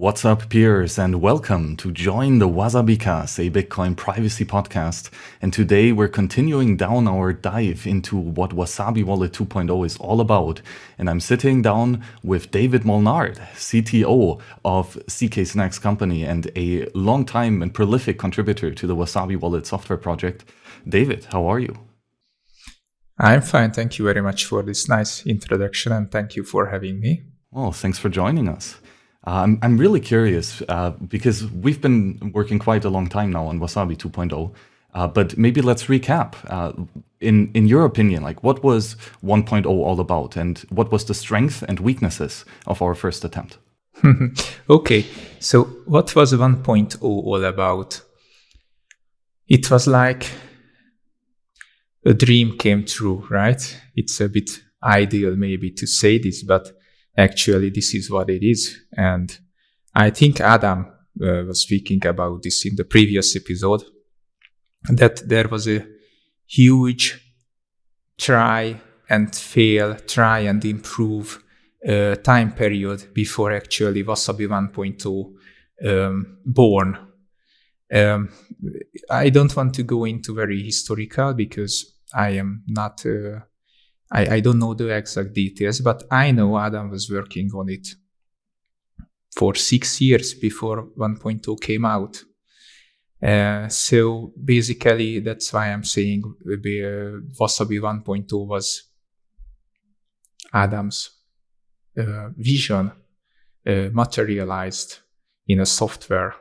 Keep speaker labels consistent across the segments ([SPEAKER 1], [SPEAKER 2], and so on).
[SPEAKER 1] What's up, peers, and welcome to Join the Wasabicast, a Bitcoin privacy podcast. And today we're continuing down our dive into what Wasabi Wallet 2.0 is all about. And I'm sitting down with David Molnár, CTO of zkSNACKs Company and a long-time and prolific contributor to the Wasabi Wallet software project. David, how are you?
[SPEAKER 2] I'm fine. Thank you very much for this nice introduction and thank you for having me.
[SPEAKER 1] Well, thanks for joining us. Uh, I'm, I'm really curious uh, because we've been working quite a long time now on Wasabi 2.0, uh, but maybe let's recap. Uh, in, in your opinion, like what was 1.0 all about and what was the strength and weaknesses of our first attempt?
[SPEAKER 2] okay, so what was 1.0 all about? It was like a dream came true, right? It's a bit ideal maybe to say this, but actually this is what it is. And I think Adam uh, was speaking about this in the previous episode, that there was a huge try and fail, try and improve uh, time period before actually Wasabi 1.0 um, born. Um, I don't want to go into very historical because I am not uh, I, I don't know the exact details, but I know Adam was working on it for six years before 1.0 came out. Uh, so basically, that's why I'm saying uh, Wasabi 1.0 was Adam's uh, vision uh, materialized in a software,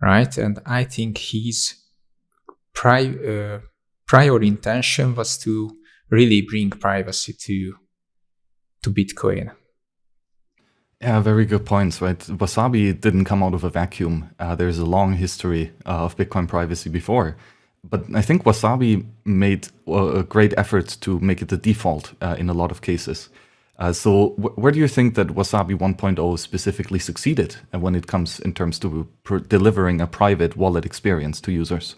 [SPEAKER 2] right? And I think his pri- uh, prior intention was to really bring privacy to to Bitcoin.
[SPEAKER 1] Yeah, very good points, right? Wasabi didn't come out of a vacuum. Uh, there's a long history uh, of Bitcoin privacy before. But I think Wasabi made a great effort to make it the default uh, in a lot of cases. Uh, so where do you think that Wasabi 1.0 specifically succeeded uh, when it comes in terms to delivering a private wallet experience to users?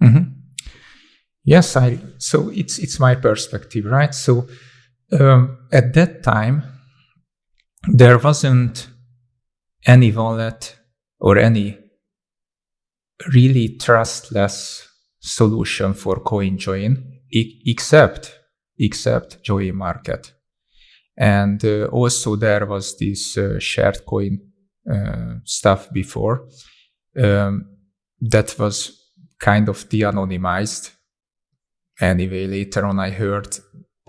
[SPEAKER 2] Mm -hmm. Yes, I. So it's it's my perspective, right? So um, at that time, there wasn't any wallet or any really trustless solution for CoinJoin e except except Join Market, and uh, also there was this uh, shared coin uh, stuff before um, that was kind of de-anonymized Anyway, later on I heard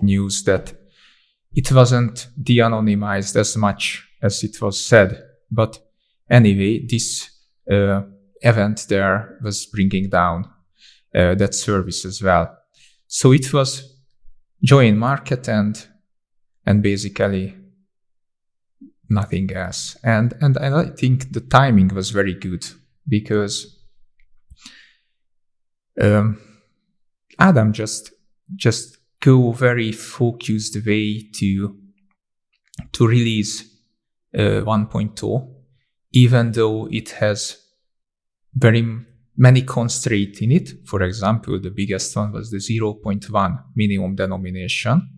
[SPEAKER 2] news that it wasn't de-anonymized as much as it was said. But anyway, this uh, event there was bringing down uh, that service as well. So it was join market and and basically nothing else. And and I think the timing was very good because um, Adam just just go very focused way to to release uh, 1.0, even though it has very many constraints in it. For example, the biggest one was the 0.1 minimum denomination,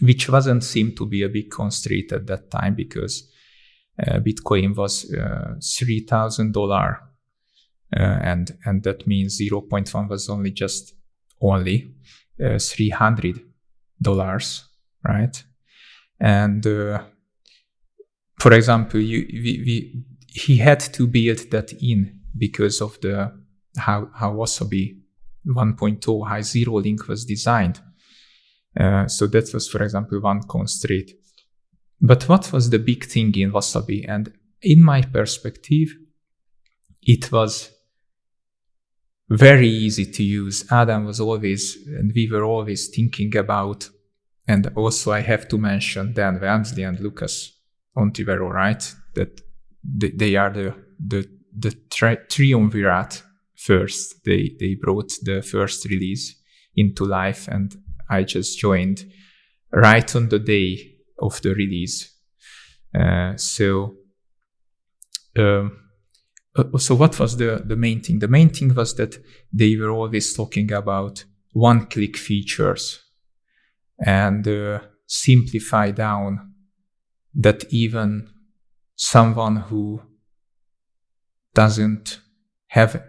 [SPEAKER 2] which wasn't seem to be a big constraint at that time because uh, Bitcoin was uh, three thousand dollar, uh, and and that means 0.1 was only just only uh, 300 dollars right? And uh, for example you, we, we, he had to build that in because of the how how wasabi 1.0 high zero link was designed. Uh, so that was for example one constraint. But what was the big thing in wasabi? And in my perspective it was very easy to use. Adam was always, and we were always thinking about, and also I have to mention Dan Walmsley and Lucas Ontivero, right? That they are the the the tri- triumvirate first. They they brought the first release into life, and I just joined right on the day of the release. Uh, so. Um, uh, so what was the, the main thing? The main thing was that they were always talking about one-click features and uh, simplify down that even someone who doesn't have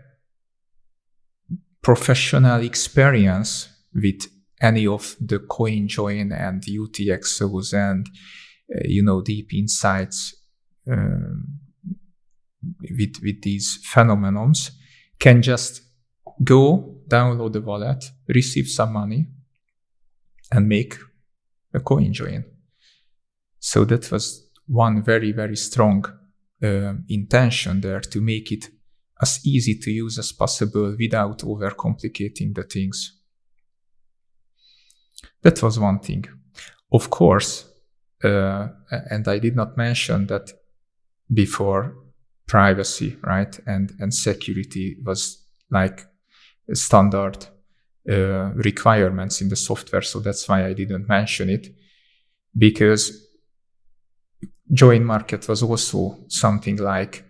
[SPEAKER 2] professional experience with any of the CoinJoin and UTXOs and uh, you know deep insights um, with with these phenomenons can just go download the wallet, receive some money, and make a coin join. So that was one very very strong uh, intention there to make it as easy to use as possible without overcomplicating the things. That was one thing. Of course, uh, and I did not mention that before privacy, right, and and security was like standard uh, requirements in the software. So that's why I didn't mention it because join market was also something like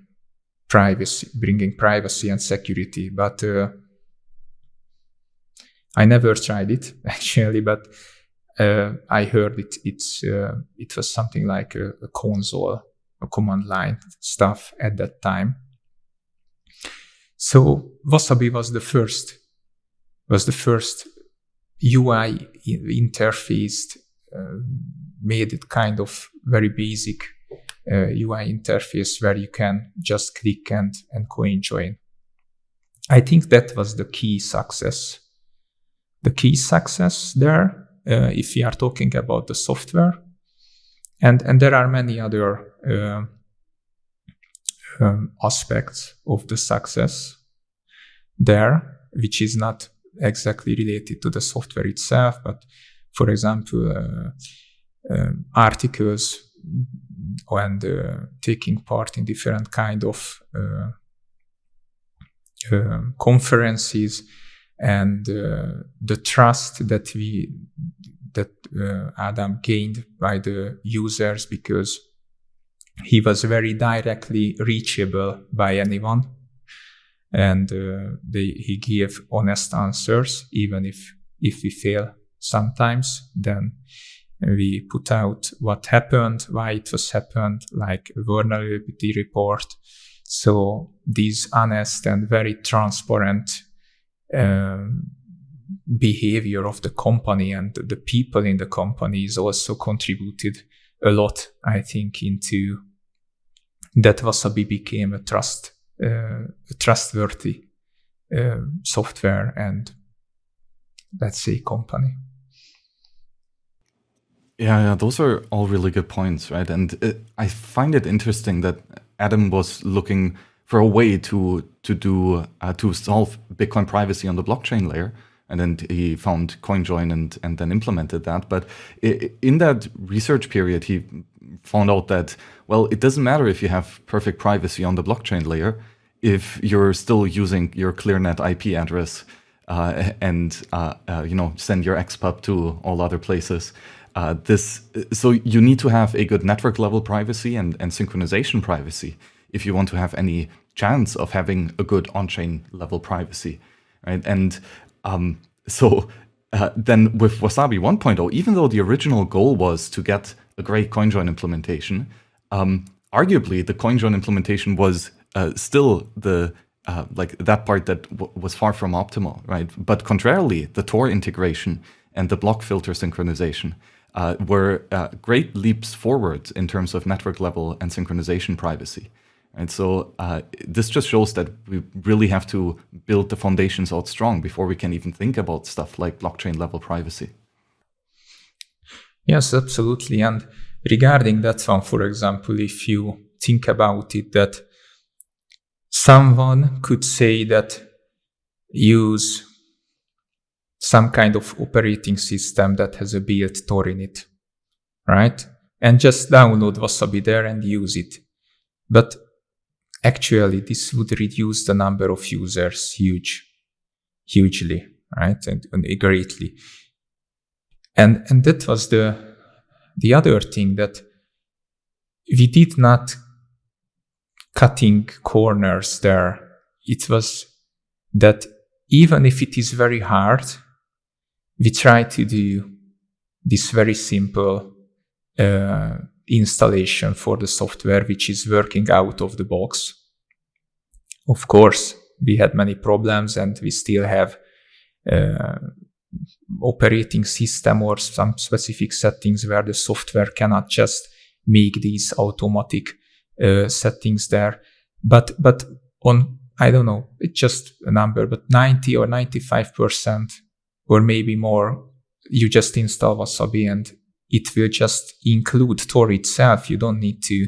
[SPEAKER 2] privacy, bringing privacy and security. But uh, I never tried it actually, but uh, I heard it. It's uh, it was something like a, a, console, command line stuff at that time. So Wasabi was the first was the first UI interfaced, uh, made it kind of very basic uh, UI interface where you can just click and, and CoinJoin. I think that was the key success. The key success there, uh, if we are talking about the software, and, and there are many other um, aspects of the success there, which is not exactly related to the software itself, but for example, uh, um, articles and uh, taking part in different kind of uh, uh, conferences and the trust that we that Adam gained by the users because he was very directly reachable by anyone and uh, they, he gave honest answers even if if we fail sometimes then we put out what happened, why it was happened, like a vulnerability report. So these honest and very transparent um, behavior of the company and the people in the company is also contributed a lot, I think, into that Wasabi became a trust, uh, a trustworthy uh, software and let's say company.
[SPEAKER 1] Yeah, yeah, those are all really good points, right? And it, I find it interesting that Adam was looking for a way to to do uh, to solve Bitcoin privacy on the blockchain layer, and then he found CoinJoin and and then implemented that. But in that research period, he found out that well, it doesn't matter if you have perfect privacy on the blockchain layer if you're still using your ClearNet IP address uh, and uh, uh, you know send your XPub to all other places uh, this so you need to have a good network level privacy and, and synchronization privacy if you want to have any chance of having a good on-chain level privacy, right? And um, so uh, then with Wasabi 1.0, even though the original goal was to get a great CoinJoin implementation, um, arguably the CoinJoin implementation was uh, still the uh, like that part that was far from optimal, right? But contrarily, the Tor integration and the block filter synchronization uh, were uh, great leaps forward in terms of network level and synchronization privacy. And so uh, this just shows that we really have to build the foundations out strong before we can even think about stuff like blockchain level privacy.
[SPEAKER 2] Yes, absolutely. And regarding that one, for example, if you think about it, that someone could say that use some kind of operating system that has a built Tor in it, right? And just download Wasabi there and use it. But actually, this would reduce the number of users huge, hugely, right? And, and greatly. And, and that was the, the other thing that we did not cutting corners there. It was that even if it is very hard, we try to do this very simple uh, installation for the software which is working out of the box. Of course, we had many problems and we still have uh, operating system or some specific settings where the software cannot just make these automatic uh, settings there. But but on I don't know, it's just a number, but 90 or 95 percent or maybe more, you just install Wasabi and it will just include Tor itself. You don't need to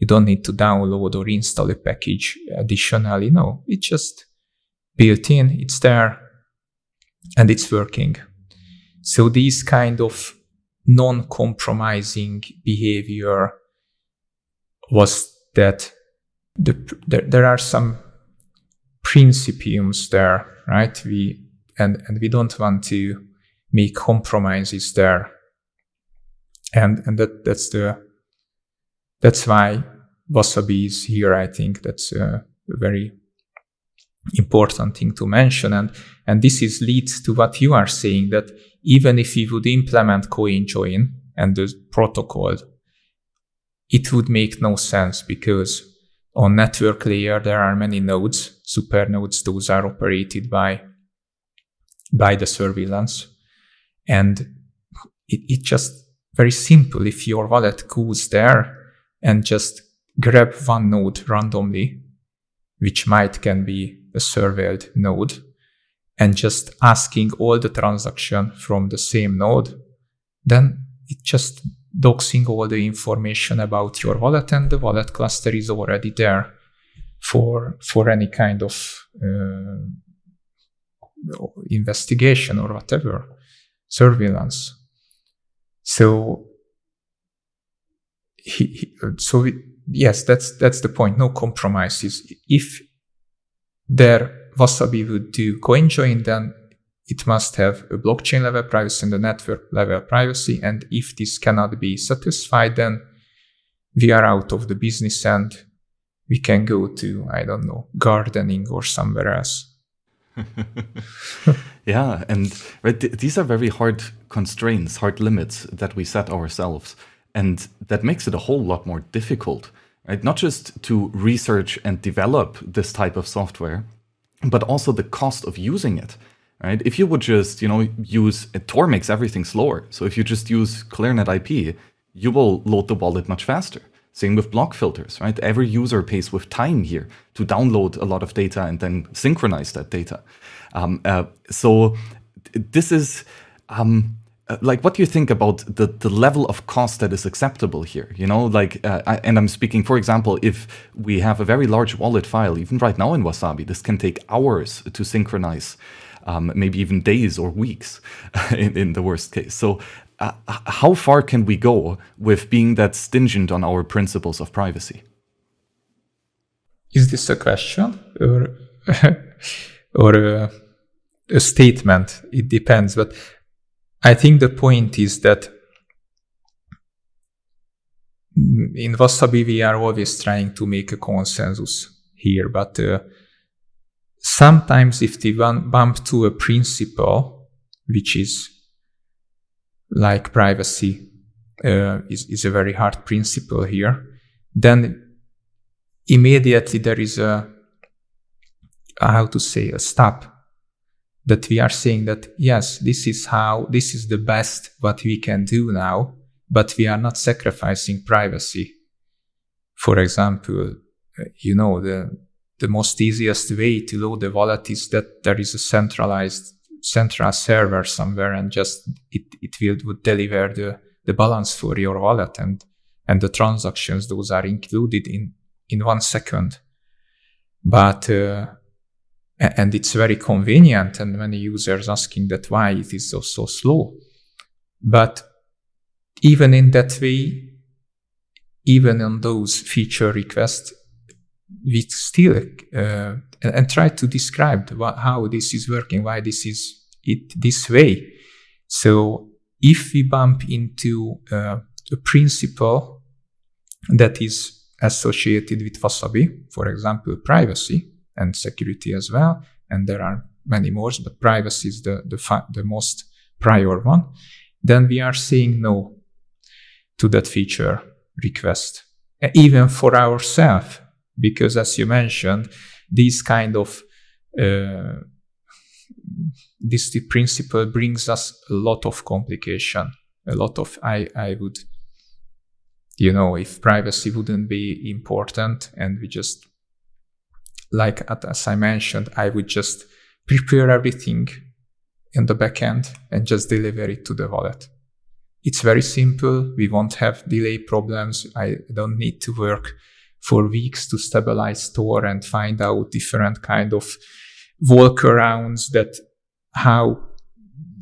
[SPEAKER 2] you don't need to download or install a package additionally. No, it's just built in, it's there, and it's working. So these kind of non-compromising behavior was that the, there, there are some principiums there, right? We and and we don't want to make compromises there and and that that's the that's why wasabi is here i think. That's a very important thing to mention. And and this is leads to what you are saying that even if we would implement CoinJoin and the protocol it would make no sense because on network layer there are many nodes. Super nodes those are operated by by the surveillance. And it, it just very simple. If your wallet goes there and just grab one node randomly, which might can be a surveilled node, and just asking all the transaction from the same node, then it just doxing all the information about your wallet and the wallet cluster is already there for for any kind of uh, investigation or whatever surveillance so he, he so yes, that's that's the point. No compromises. If there Wasabi would do CoinJoin, then it must have a blockchain level privacy and a network level privacy. And if this cannot be satisfied, then we are out of the business and we can go to, I don't know, gardening or somewhere else.
[SPEAKER 1] yeah, and right, th these are very hard constraints, hard limits that we set ourselves. And that makes it a whole lot more difficult, right? Not just to research and develop this type of software, but also the cost of using it, right? If you would just, you know, use, Tor makes everything slower. So if you just use ClearNet IP, you will load the wallet much faster. Same with block filters, right? Every user pays with time here to download a lot of data and then synchronize that data. Um, uh, so this is, um, uh, like what do you think about the the level of cost that is acceptable here you know like uh, I, and i'm speaking for example if we have a very large wallet file even right now in wasabi this can take hours to synchronize um, maybe even days or weeks in, in the worst case so uh, how far can we go with being that stingent on our principles of privacy?
[SPEAKER 2] Is this a question or or a, a statement? It depends but I think the point is that in Wasabi we are always trying to make a consensus here, but uh, sometimes if we bump to a principle, which is like privacy uh, is, is a very hard principle here, then immediately there is a, how to say, a stop that we are saying that yes, this is how, this is the best what we can do now, but we are not sacrificing privacy. For example, you know, the, the most easiest way to load the wallet is that there is a centralized central server somewhere and just it, it will would deliver the, the balance for your wallet and, and the transactions, those are included in, in one second. But uh, and it's very convenient and many users asking that why it is so, so slow but even in that way even on those feature requests we still uh, and, and, try to describe what, how this is working why this is it this way so if we bump into uh, a principle that is associated with wasabi for example privacy and security as well. And there are many more, but privacy is the, the, the most prior one. Then we are saying no to that feature. request, even for ourselves, because as you mentioned, this kind of uh, this principle brings us a lot of complication, a lot of I I would you know if privacy wouldn't be important and we just like as I mentioned, I would just prepare everything in the backend and just deliver it to the wallet. It's very simple. We won't have delay problems. I don't need to work for weeks to stabilize store and find out different kind of workarounds that how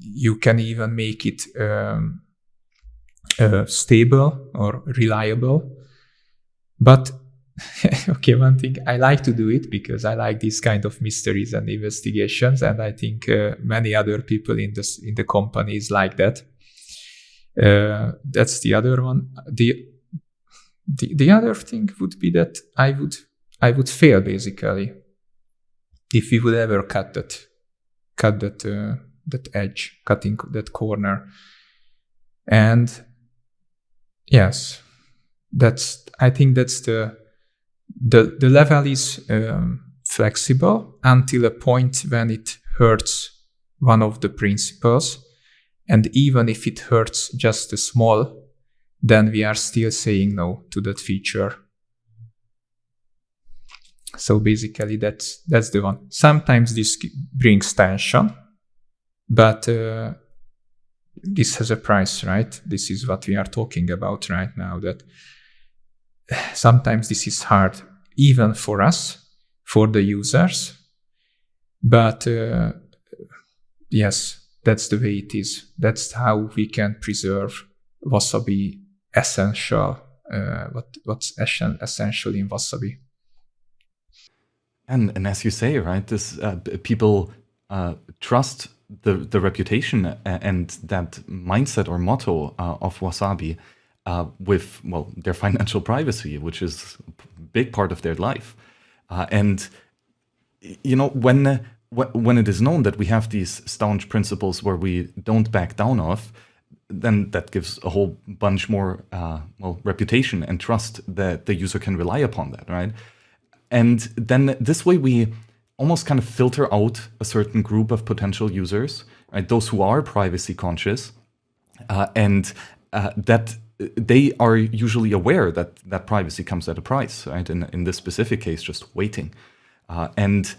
[SPEAKER 2] you can even make it um, uh, stable or reliable. But okay, one thing I like to do it because I like these kind of mysteries and investigations, and I think uh, many other people in this in the companies like that. Uh, that's the other one. The, the the other thing would be that I would I would fail basically if we would ever cut that cut that uh, that edge, cutting that corner, and yes, that's I think that's the the the level is um, flexible until a point when it hurts one of the principles. And even if it hurts just a small then we are still saying no to that feature. So basically that's that's the one. Sometimes this brings tension but uh, this has a price right? This is what we are talking about right now that sometimes this is hard even for us for the users but uh, yes that's the way it is. That's how we can preserve wasabi essential uh, what what's essential in wasabi
[SPEAKER 1] and and as you say right this uh, people uh, trust the the reputation and that mindset or motto uh, of wasabi uh, with well their financial privacy, which is a big part of their life. Uh, and you know when when it is known that we have these staunch principles where we don't back down off, then that gives a whole bunch more uh, well reputation and trust that the user can rely upon that, right? And then this way we almost kind of filter out a certain group of potential users, right? Those who are privacy conscious, uh, and uh, that they are usually aware that that privacy comes at a price, right? In, in this specific case, just waiting. Uh, and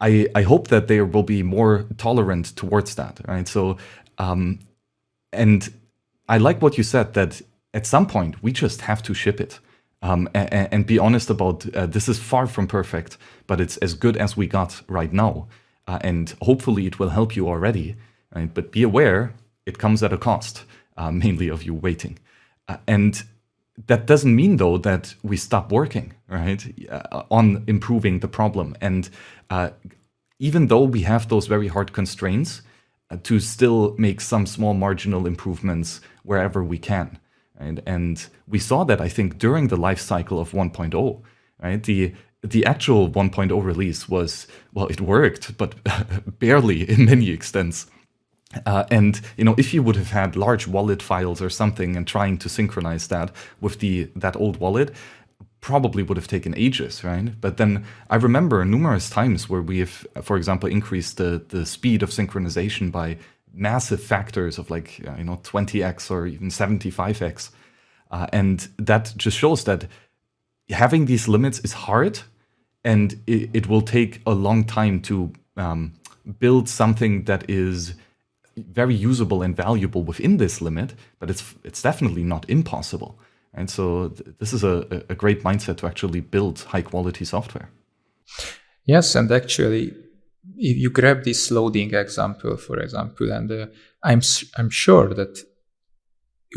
[SPEAKER 1] I, I hope that they will be more tolerant towards that, right? So, um, and I like what you said that at some point we just have to ship it um, and, and, be honest about uh, this is far from perfect, but it's as good as we got right now. Uh, and hopefully it will help you already, right? But be aware it comes at a cost uh, mainly of you waiting. Uh, and that doesn't mean, though, that we stop working, right, uh, on improving the problem. And uh, even though we have those very hard constraints, to still make some small marginal improvements wherever we can. Right? And we saw that, I think, during the life cycle of 1.0, right? The the actual 1.0 release was, well, it worked, but barely in many extents. Uh, and you know, if you would have had large wallet files or something and trying to synchronize that with the that old wallet, probably would have taken ages, right? But then I remember numerous times where we have, for example, increased the the speed of synchronization by massive factors of like uh, you know 20x or even 75x, uh, and that just shows that having these limits is hard, and it, it will take a long time to um, build something that is very usable and valuable within this limit, but it's it's definitely not impossible. And so th this is a, a great mindset to actually build high quality software.
[SPEAKER 2] Yes, and actually, if you grab this loading example, for example, and uh, I'm I'm sure that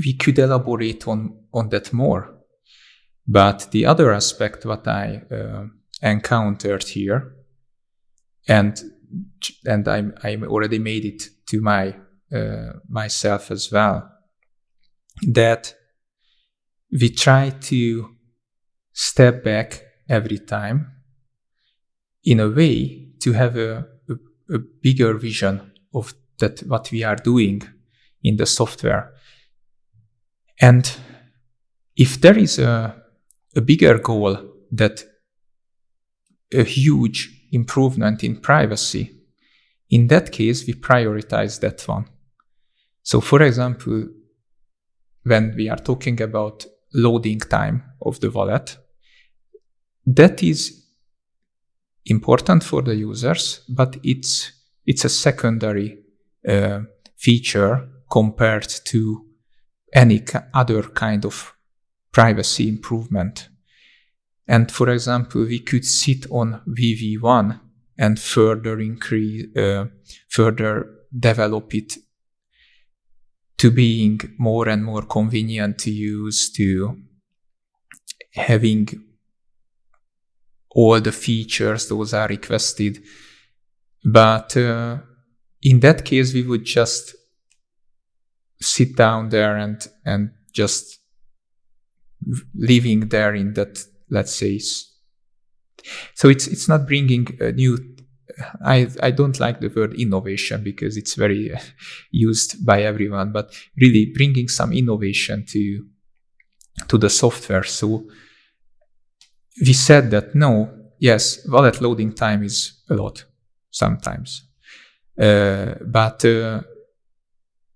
[SPEAKER 2] we could elaborate on on that more. But the other aspect what I uh, encountered here, and and I'm I'm already made it to my uh, myself as well that we try to step back every time in a way to have a, a, a bigger vision of that what we are doing in the software and if there is a, a bigger goal that a huge improvement in privacy, in that case, we prioritize that one. So, for example, when we are talking about loading time of the wallet, that is important for the users, but it's it's a secondary uh, feature compared to any other kind of privacy improvement. And for example, we could sit on VV1 and further increase, uh, further develop it to being more and more convenient to use, to having all the features those are requested. But uh, in that case, we would just sit down there and and just living there in that let's say so it's it's not bringing a new I, I don't like the word innovation because it's very uh, used by everyone, but really bringing some innovation to to the software. So we said that no, yes, wallet loading time is a lot sometimes, uh, but uh,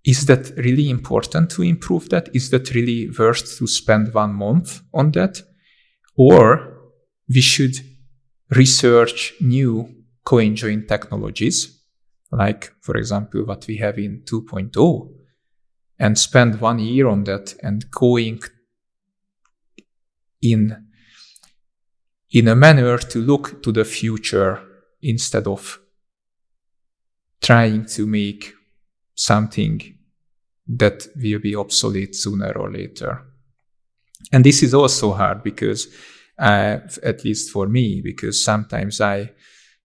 [SPEAKER 2] is that really important to improve that? Is that really worth to spend one month on that, or we should research new join technologies, like, for example, what we have in 2.0, and spend one year on that and going in, in a manner to look to the future instead of trying to make something that will be obsolete sooner or later. And this is also hard because, uh, at least for me, because sometimes I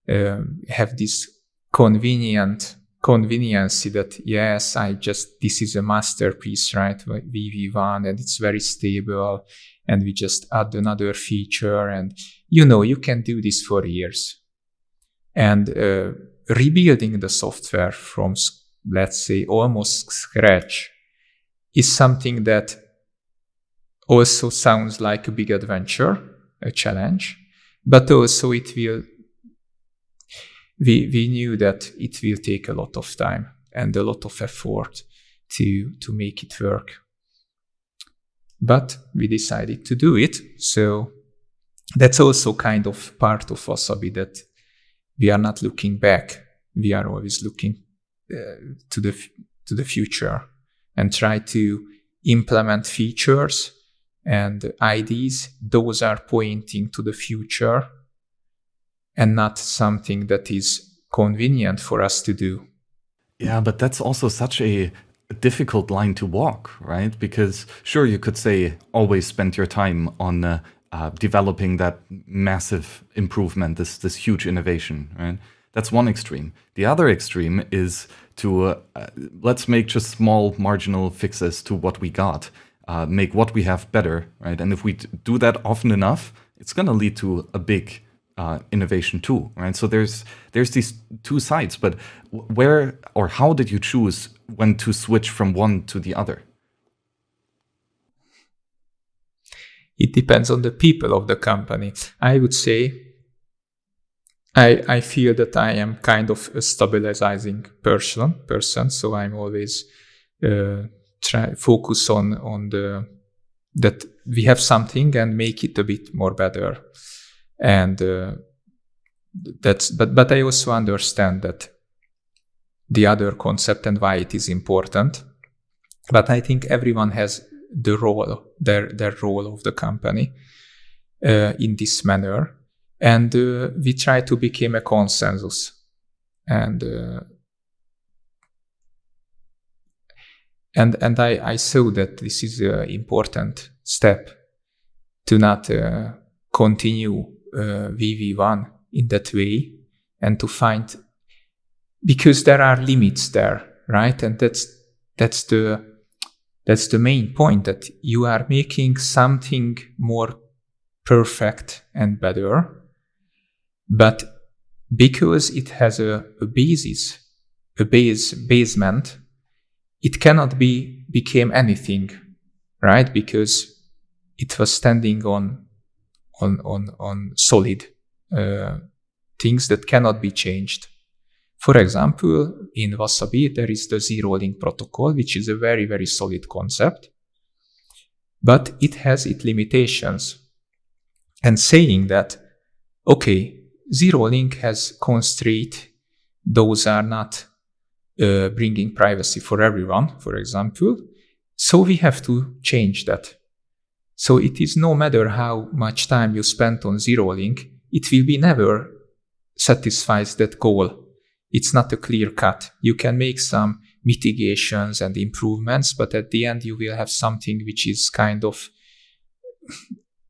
[SPEAKER 2] have this convenient convenience that yes i just this is a masterpiece right? Vv1 and it's very stable and we just add another feature and you know you can do this for years. And uh, rebuilding the software from let's say almost scratch is something that also sounds like a big adventure a challenge but also it will we, we knew that it will take a lot of time and a lot of effort to, to make it work. But we decided to do it. So that's also kind of part of Wasabi that we are not looking back. We are always looking uh, to the to the future and try to implement features and IDs. Those are pointing to the future and not something that is convenient for us to do.
[SPEAKER 1] Yeah, but that's also such a difficult line to walk, right? Because sure, you could say always spend your time on uh, uh, developing that massive improvement, this this huge innovation, right? That's one extreme. The other extreme is to uh, let's make just small marginal fixes to what we got, uh, make what we have better, right? And if we do that often enough, it's going to lead to a big uh, innovation too, right? So there's there's these two sides, but where or how did you choose when to switch from one to the other?
[SPEAKER 2] It depends on the people of the company. I would say I I feel that I am kind of a stabilizing person person, so I'm always uh, try focus on on the that we have something and make it a bit more better and uh, that's but but I also understand that the other concept and why it is important. But I think everyone has the role, their their role of the company uh, in this manner, and uh, we try to become a consensus, and uh, and and I I saw that this is an important step to not uh, continue Uh, VV1 in that way and to find because there are limits there, right? And that's that's the that's the main point that you are making something more perfect and better, but because it has a, a basis, a base basement, it cannot be became anything, right? Because it was standing on on on on solid uh, things that cannot be changed. For example, in Wasabi, there is the zero link protocol, which is a very, very solid concept, but it has its limitations. And saying that, okay, zero link has constraint, those are not uh, bringing privacy for everyone, for example. So we have to change that. So it is no matter how much time you spend on zero link, it will be never satisfies that goal. It's not a clear cut. You can make some mitigations and improvements, but at the end you will have something which is kind of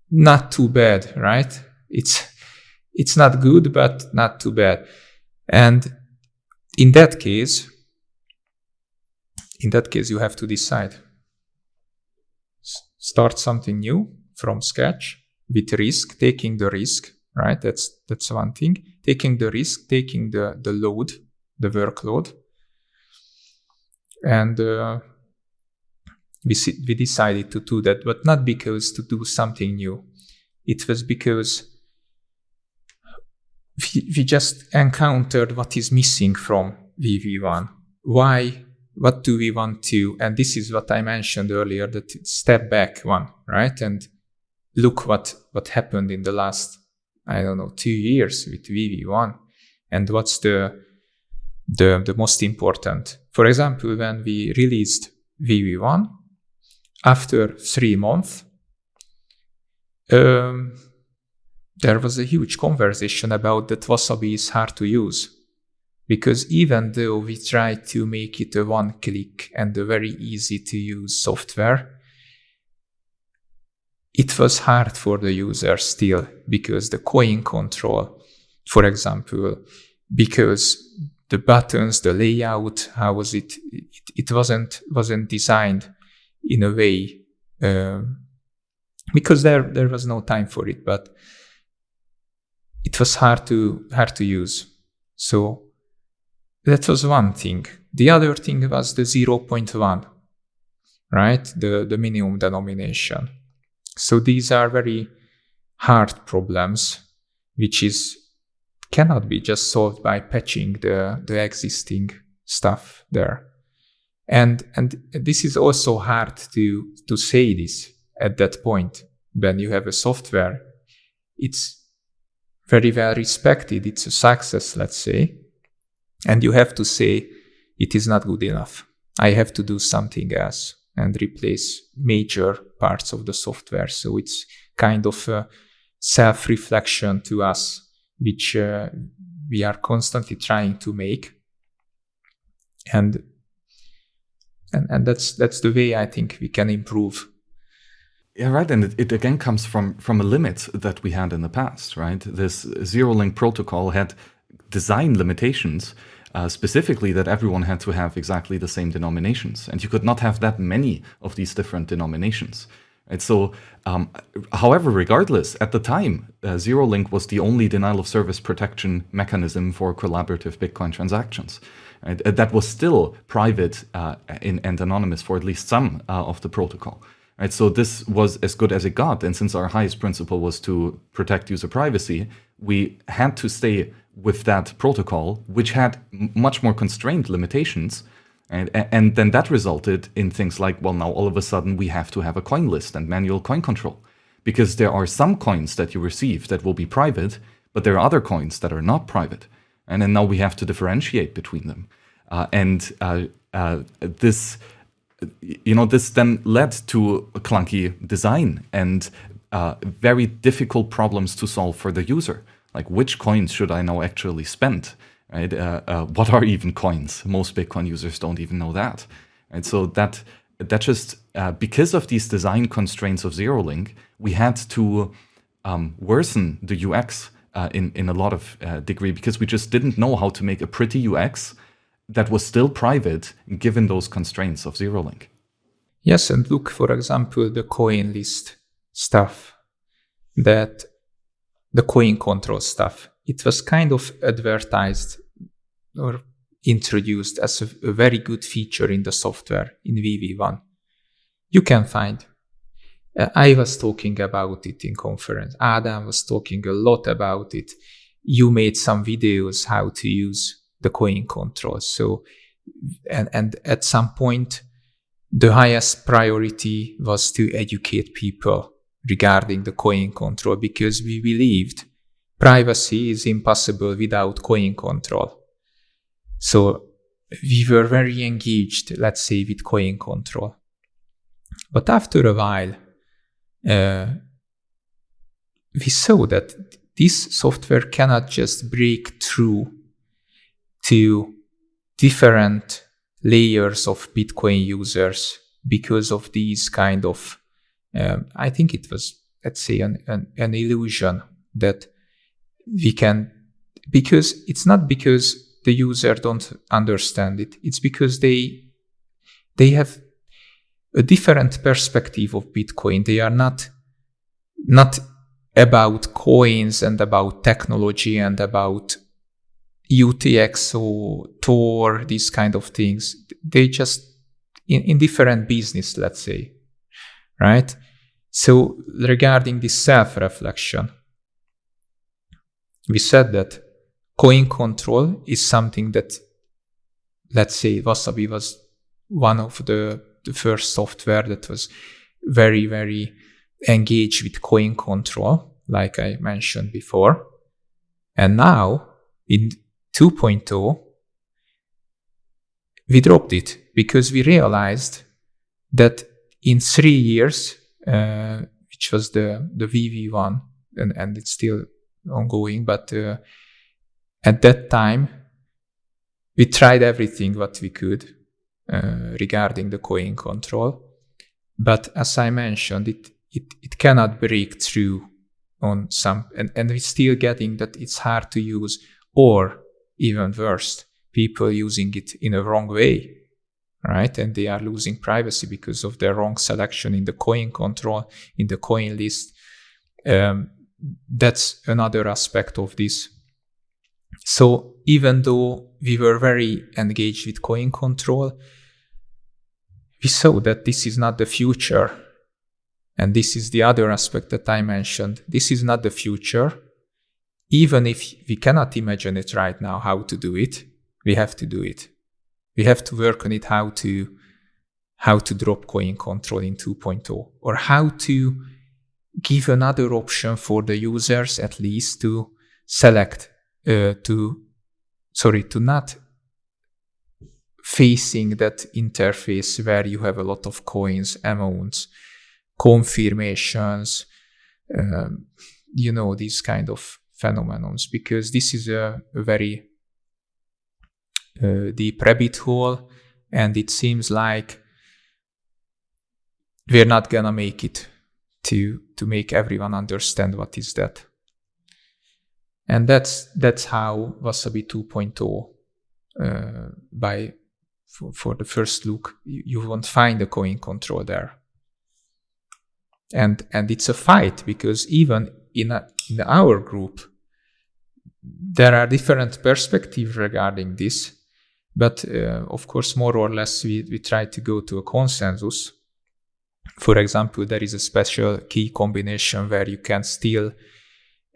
[SPEAKER 2] not too bad, right? It's it's not good, but not too bad. And in that case, in that case, you have to decide. Start something new from scratch with risk, taking the risk, right? That's that's one thing. Taking the risk, taking the the load, the workload, and uh, we we decided to do that, but not because to do something new. It was because we, we just encountered what is missing from VV1. Why? What do we want to? And this is what I mentioned earlier, that step back one, right? And look what, what happened in the last, I don't know, two years with VV1 and what's the, the, the most important. For example, when we released VV1, after three months, um, there was a huge conversation about that Wasabi is hard to use. Because even though we tried to make it a one click and a very easy to use software, it was hard for the user still because the coin control, for example, because the buttons, the layout, how was it? It, it wasn't wasn't designed in a way um, because there there was no time for it. But it was hard to hard to use. So that was one thing. The other thing was the 0.1, right? The, the minimum denomination. So these are very hard problems, which is cannot be just solved by patching the, the existing stuff there. And and this is also hard to to say this at that point when you have a software. It's very well respected, it's a success, let's say, and you have to say it is not good enough. I have to do something else and replace major parts of the software. So it's kind of a self reflection to us, which uh, we are constantly trying to make. And, and, and that's, that's the way I think we can improve
[SPEAKER 1] yeah, right. And it, it, again comes from from a limit that we had in the past, right? This zero link protocol had design limitations, uh, specifically that everyone had to have exactly the same denominations, and you could not have that many of these different denominations. And so, um, however, regardless, at the time, uh, zero link was the only denial of service protection mechanism for collaborative Bitcoin transactions. Right? That was still private uh, in, and anonymous for at least some uh, of the protocol. Right, so this was as good as it got. And since our highest principle was to protect user privacy, we had to stay with that protocol, which had much more constrained limitations. And, and then that resulted in things like, well, now all of a sudden we have to have a coin list and manual coin control. Because there are some coins that you receive that will be private, but there are other coins that are not private. And then now we have to differentiate between them. Uh, and uh, uh, this you know, this then led to a clunky design and uh, very difficult problems to solve for the user. Like, which coins should I now actually spend? Right? Uh, uh, what are even coins? Most Bitcoin users don't even know that. And so that that just uh, because of these design constraints of ZeroLink, we had to um, worsen the UX uh, in in a lot of uh, degree because we just didn't know how to make a pretty UX that was still private given those constraints of ZeroLink.
[SPEAKER 2] Yes, and look, for example, the coin list stuff, that the coin control stuff. It was kind of advertised or introduced as a, a very good feature in the software in VV1. You can find Uh, I was talking about it in conference. Adam was talking a lot about it. You made some videos how to use the coin control. So, and, and at some point, the highest priority was to educate people regarding the coin control because we believed privacy is impossible without coin control. So we were very engaged, let's say, with coin control. But after a while, uh, we saw that this software cannot just break through to different layers of Bitcoin users because of these kind of, um, I think it was, let's say, an, an, an illusion that we can, because it's not because the user don't understand it. It's because they they have a different perspective of Bitcoin. They are not not about coins and about technology and about UTX or Tor, these kind of things. They just in, in different business, let's say. Right? So regarding this self-reflection, we said that coin control is something that, let's say, Wasabi was one of the, the first software that was very, very engaged with coin control, like I mentioned before. And now in 2.0, we dropped it because we realized that in three years, uh, which was the, the VV1, and, and it's still ongoing, but uh, at that time, we tried everything what we could uh, regarding the coin control. But as I mentioned, it, it, it cannot break through on some, and, and we're still getting that it's hard to use, or even worse, people using it in a wrong way, right? And they are losing privacy because of their wrong selection in the coin control, in the coin list. Um, that's another aspect of this so even though we were very engaged with coin control, we saw that this is not the future. And this is the other aspect that I mentioned. This is not the future. Even if we cannot imagine it right now, how to do it, we have to do it. We have to work on it, how to, how to drop coin control in 2.0 or how to give another option for the users at least to select uh, to sorry to not facing that interface where you have a lot of coins, amounts, confirmations, um, you know, these kind of phenomenons, because this is a, a very uh, deep rabbit hole, and it seems like we're not gonna make it to to make everyone understand what is that. And that's that's how Wasabi 2.0 uh, by for, for, the first look you, you won't find a coin control there. And and it's a fight because even in a, in our group there are different perspectives regarding this, but uh, of course more or less we, we try to go to a consensus. For example, there is a special key combination where you can still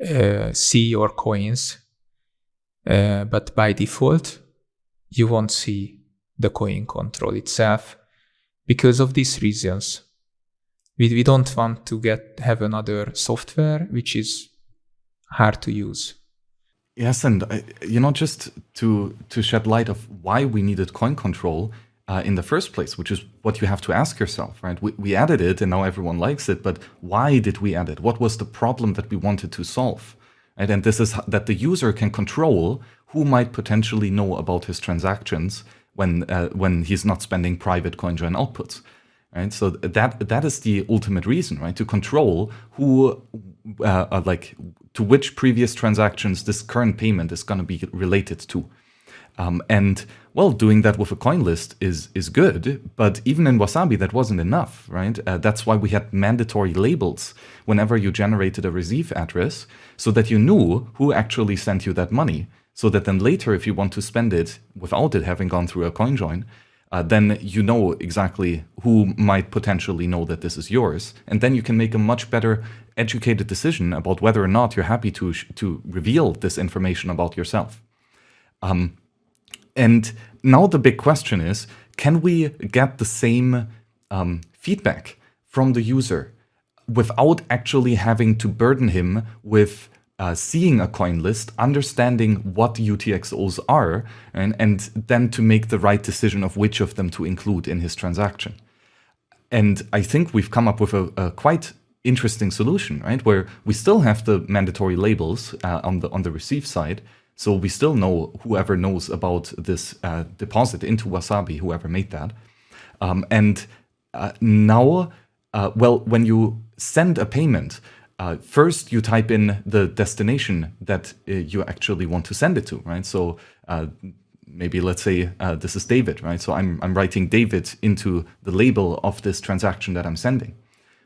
[SPEAKER 2] uh, see your coins, uh, but by default, you won't see the coin control itself because of these reasons. We, we don't want to get have another software which is hard to use.
[SPEAKER 1] Yes, and uh, you know, just to to shed light of why we needed coin control, uh, in the first place, which is what you have to ask yourself, right? We, we added it and now everyone likes it, but why did we add it? What was the problem that we wanted to solve? Right? And this is that the user can control who might potentially know about his transactions when uh, when he's not spending private CoinJoin outputs. Right? So that that is the ultimate reason, right? To control who, uh, like, to which previous transactions this current payment is going to be related to. Um, and well, doing that with a coin list is is good, but even in Wasabi, that wasn't enough, right? Uh, that's why we had mandatory labels whenever you generated a receive address, so that you knew who actually sent you that money. So that then later, if you want to spend it without it having gone through a coin join, uh, then you know exactly who might potentially know that this is yours. And then you can make a much better educated decision about whether or not you're happy to, to reveal this information about yourself. Um, and now the big question is, can we get the same um, feedback from the user without actually having to burden him with uh, seeing a coin list, understanding what UTXOs are, and, and then to make the right decision of which of them to include in his transaction. And I think we've come up with a, a quite interesting solution, right? Where we still have the mandatory labels uh, on the on the receive side, so we still know whoever knows about this uh, deposit into Wasabi, whoever made that. Um, and uh, now, uh, well, when you send a payment, uh, first you type in the destination that uh, you actually want to send it to, right? So maybe let's say this is David, right? So I'm, I'm writing David into the label of this transaction that I'm sending.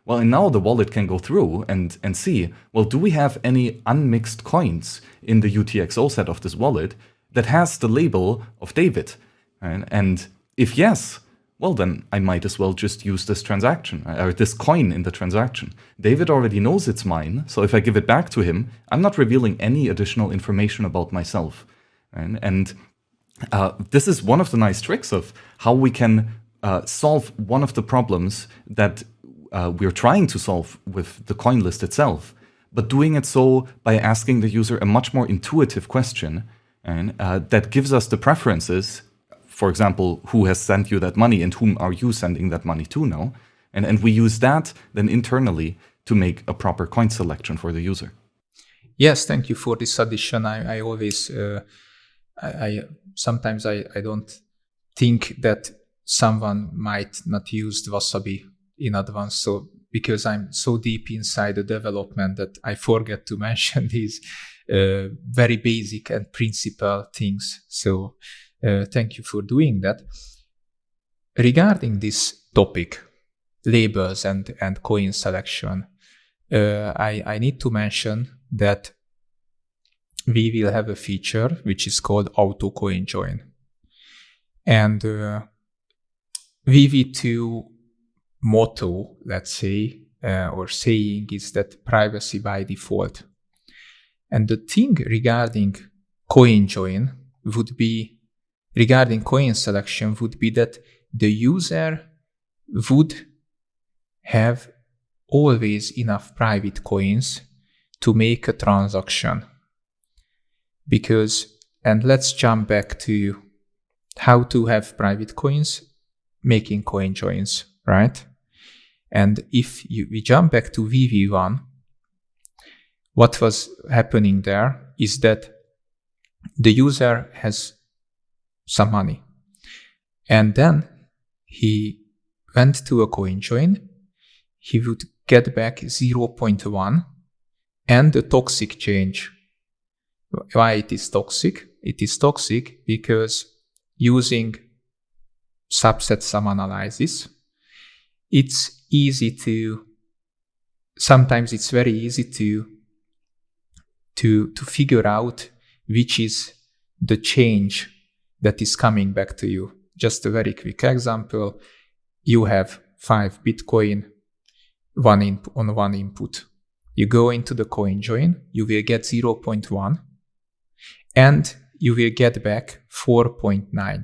[SPEAKER 1] Well, and now the wallet can go through and, and see, well, do we have any unmixed coins in the UTXO set of this wallet that has the label of David? Right? And if yes, well, then I might as well just use this transaction uh, or this coin in the transaction. David already knows it's mine, so if I give it back to him, I'm not revealing any additional information about myself. Right? And uh, this is one of the nice tricks of how we can uh, solve one of the problems that uh, we're trying to solve with the coin list itself, but doing it so by asking the user a much more intuitive question and, uh, that gives us the preferences for example, who has sent you that money and whom are you sending that money to now? And, and we use that then internally to make a proper coin selection for the user.
[SPEAKER 2] Yes, thank you for this addition. I, I always, uh, I, I, sometimes I, I don't think that someone might not use Wasabi in advance. So because I'm so deep inside the development that I forget to mention these uh, very basic and principal things. So uh, thank you for doing that. Regarding this topic, labels and, and coin selection, uh, I, I need to mention that we will have a feature which is called auto coin join. And uh, VV2 motto, let's say, uh, or saying is that privacy by default. And the thing regarding coin join would be regarding coin selection would be that the user would have always enough private coins to make a transaction. Because, and let's jump back to how to have private coins, making coin joins, right? And if you, we jump back to VV1, what was happening there is that the user has some money. And then he went to a coin join. He would get back 0.1 and the toxic change. Why it is toxic? It is toxic because using subset sum analysis, it's easy to, sometimes it's very easy to, to, to figure out which is the change that is coming back to you. Just a very quick example. You have five Bitcoin one on one input. You go into the coin join, you will get 0.1 and you will get back 4.9.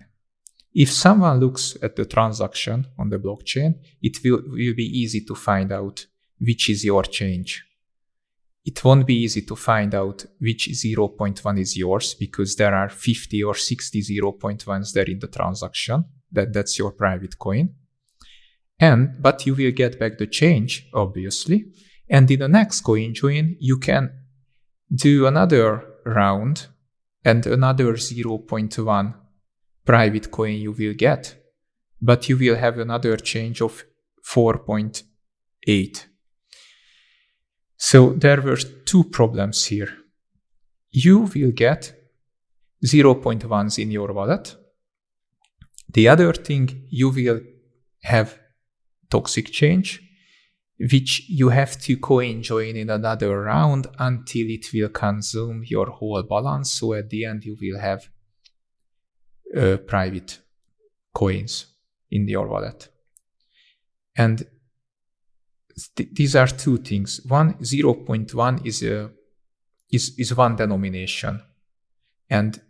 [SPEAKER 2] If someone looks at the transaction on the blockchain, it will, will be easy to find out which is your change it won't be easy to find out which 0.1 is yours because there are 50 or 60 0.1s there in the transaction. That, that's your private coin. And, but you will get back the change, obviously. And in the next coin join, you can do another round and another 0.1 private coin you will get. But you will have another change of 4.8 so there were two problems here. You will get 0.1s in your wallet. The other thing, you will have toxic change, which you have to coin join in another round until it will consume your whole balance. So at the end, you will have uh, private coins in your wallet. And th- these are two things. One, 0.1 is a is, is one denomination. And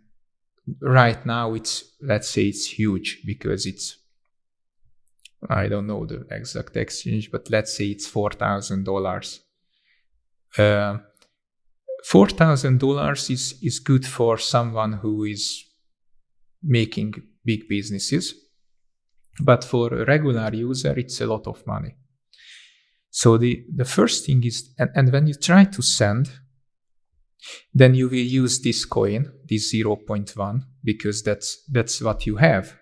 [SPEAKER 2] right now it's let's say it's huge because it's I don't know the exact exchange, but let's say it's four thousand dollars. Uh, four thousand dollars is is good for someone who is making big businesses, but for a regular user, it's a lot of money. So the the first thing is, and, and when you try to send, then you will use this coin, this 0.1, because that's that's what you have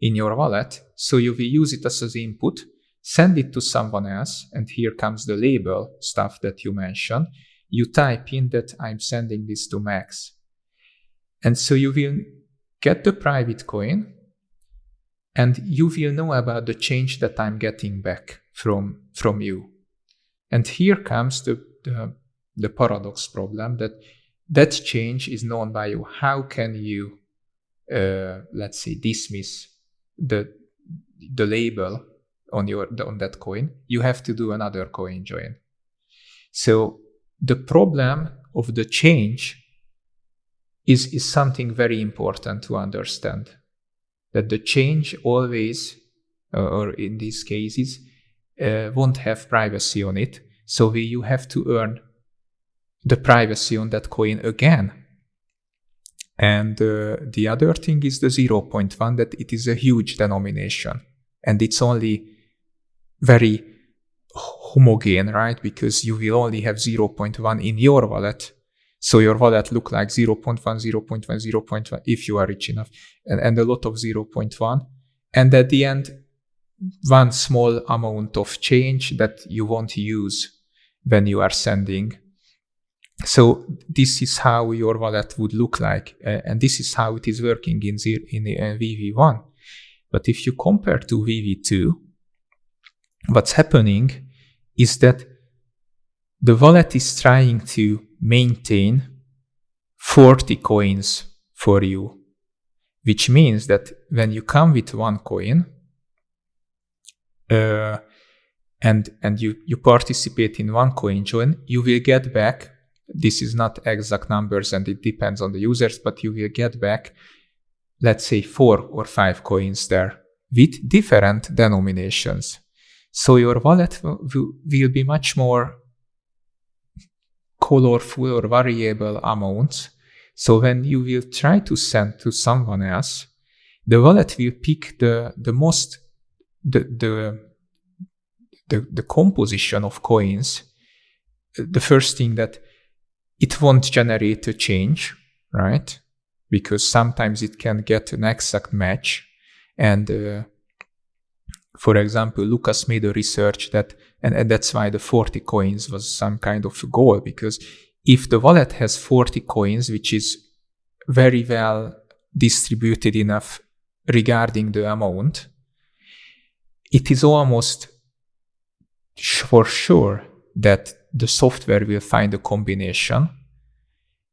[SPEAKER 2] in your wallet. So you will use it as an input, send it to someone else, and here comes the label stuff that you mentioned. You type in that I'm sending this to Max. And so you will get the private coin and you will know about the change that I'm getting back from, from you. And here comes the, the, the paradox problem that that change is known by you. How can you, uh, let's say, dismiss the the label on your on that coin? You have to do another coin join. So the problem of the change is is something very important to understand. That the change always, or in these cases, uh, won't have privacy on it. So we, you have to earn the privacy on that coin again. And uh, the other thing is the 0.1 that it is a huge denomination and it's only very homogene, right? Because you will only have 0.1 in your wallet. So your wallet look like 0.1, 0.1, 0.1 if you are rich enough and, and a lot of 0.1. And at the end, one small amount of change that you won't use when you are sending so this is how your wallet would look like, uh, and this is how it is working in, zero, in uh, VV1. But if you compare to VV2, what's happening is that the wallet is trying to maintain 40 coins for you, which means that when you come with one coin, uh, and and you you participate in one coin join, you will get back this is not exact numbers and it depends on the users, but you will get back, let's say, four or five coins there with different denominations. So your wallet will, will be much more colorful or variable amounts. So when you will try to send to someone else, the wallet will pick the, the most, the, the, the, the composition of coins. The first thing that it won't generate a change, right? Because sometimes it can get an exact match. And uh, for example, Lucas made a research that, and, and that's why the 40 coins was some kind of goal, because if the wallet has 40 coins, which is very well distributed enough regarding the amount, it is almost for sure that the software will find a combination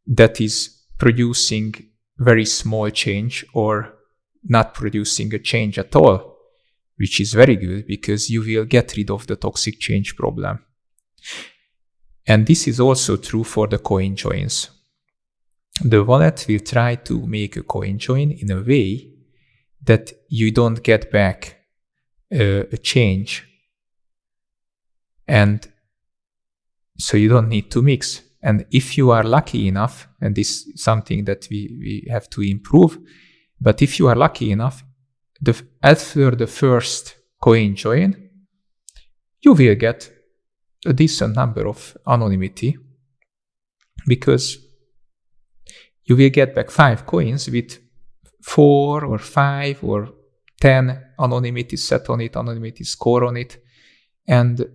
[SPEAKER 2] that is producing very small change or not producing a change at all, which is very good because you will get rid of the toxic change problem. And this is also true for the coin joins. The wallet will try to make a coin join in a way that you don't get back uh, a change and so you don't need to mix. And if you are lucky enough, and this is something that we, we have to improve, but if you are lucky enough, the, after the first coin join, you will get a decent number of anonymity because you will get back five coins with four or five or ten anonymity set on it, anonymity score on it. And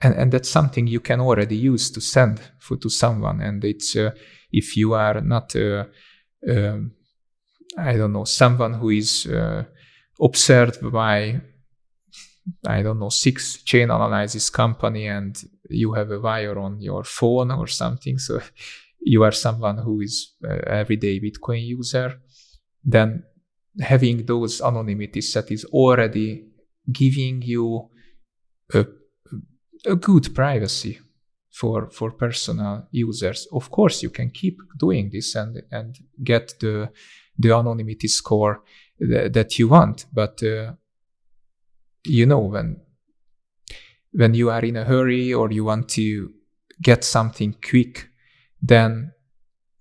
[SPEAKER 2] and and that's something you can already use to send for, to someone and it's uh, if you are not uh, um, i don't know someone who is uh, observed by i don't know six chain analysis company and you have a wire on your phone or something so you are someone who is uh, everyday bitcoin user then having those anonymity set is already giving you a, a good privacy for for personal users. Of course, you can keep doing this and and get the the anonymity score th- that you want, but uh, you know when when you are in a hurry or you want to get something quick, then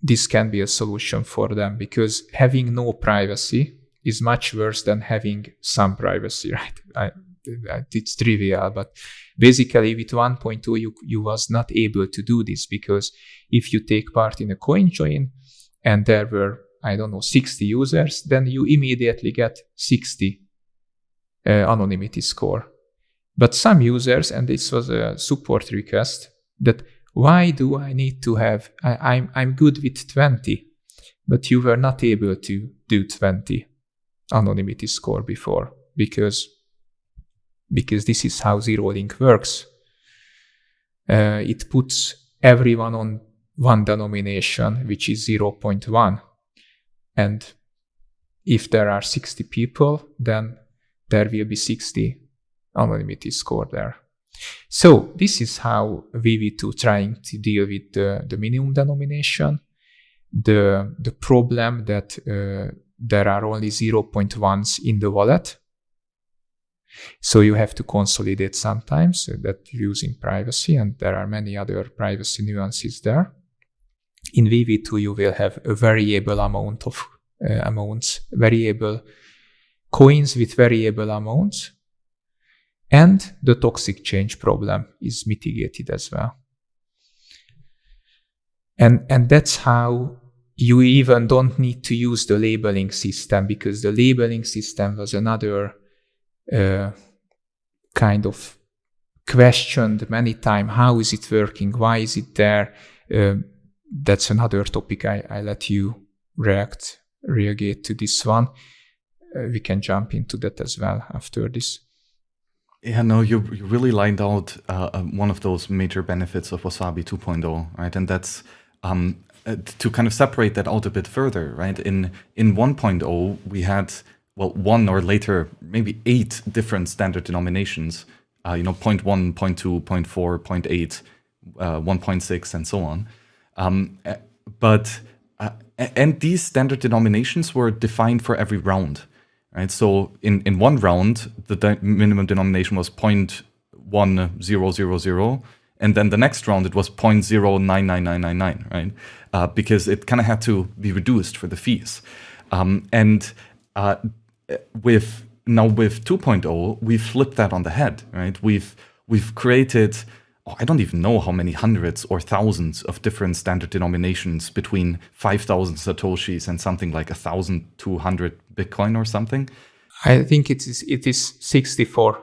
[SPEAKER 2] this can be a solution for them because having no privacy is much worse than having some privacy, right? I, it's trivial, but basically with 1.2 you, you was not able to do this because if you take part in a coin join and there were I don't know 60 users, then you immediately get 60 uh, anonymity score. But some users, and this was a support request, that why do I need to have, I, I'm, I'm good with 20, but you were not able to do 20 anonymity score before because because this is how ZeroLink works. Uh, it puts everyone on one denomination, which is 0.1. And if there are 60 people, then there will be 60 anonymity score there. So this is how VV2 trying to deal with the, the minimum denomination, the, the problem that uh, there are only 0.1s in the wallet. So you have to consolidate sometimes uh, that using privacy, and there are many other privacy nuances there. In VV2, you will have a variable amount of uh, amounts, variable coins with variable amounts, and the toxic change problem is mitigated as well. And, and that's how you even don't need to use the labeling system because the labeling system was another uh, kind of questioned many times. How is it working? Why is it there? Uh, that's another topic. I, I let you react, react to this one. Uh, we can jump into that as well after this.
[SPEAKER 1] Yeah, no, you, you really lined out uh, uh one of those major benefits of Wasabi 2.0, right? And that's um, uh, to kind of separate that out a bit further, right? In in 1.0, we had well one or later maybe eight different standard denominations. Uh, you know, 0.1, 0.2, 0.4, 0.8, uh, 1.6, and so on. Um, uh, but uh, and these standard denominations were defined for every round, right? So in in one round, the de minimum denomination was 0.1000 and then the next round it was 0.099999, right? Uh, because it kind of had to be reduced for the fees. Um, and uh, with now with 2.0, we flipped that on the head, right? We've we've created I don't even know how many hundreds or thousands of different standard denominations between 5,000 satoshis and something like 1,200 Bitcoin or something.
[SPEAKER 2] I think it is it is 64.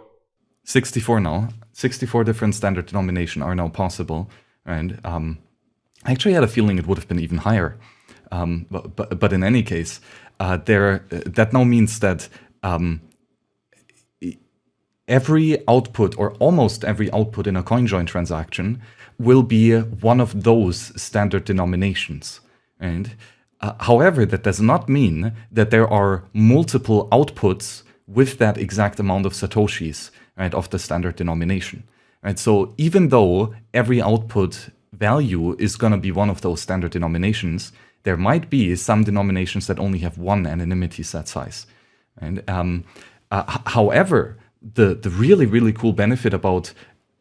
[SPEAKER 1] 64 now. 64 different standard denomination are now possible. And um, I actually had a feeling it would have been even higher. Um, but, but, but, in any case, uh, there uh, that now means that um, every output or almost every output in a CoinJoin transaction will be one of those standard denominations. And uh, however, that does not mean that there are multiple outputs with that exact amount of satoshis right, of the standard denomination. Right? So even though every output value is going to be one of those standard denominations, there might be some denominations that only have one anonymity set size. And um, uh, however, the the really really cool benefit about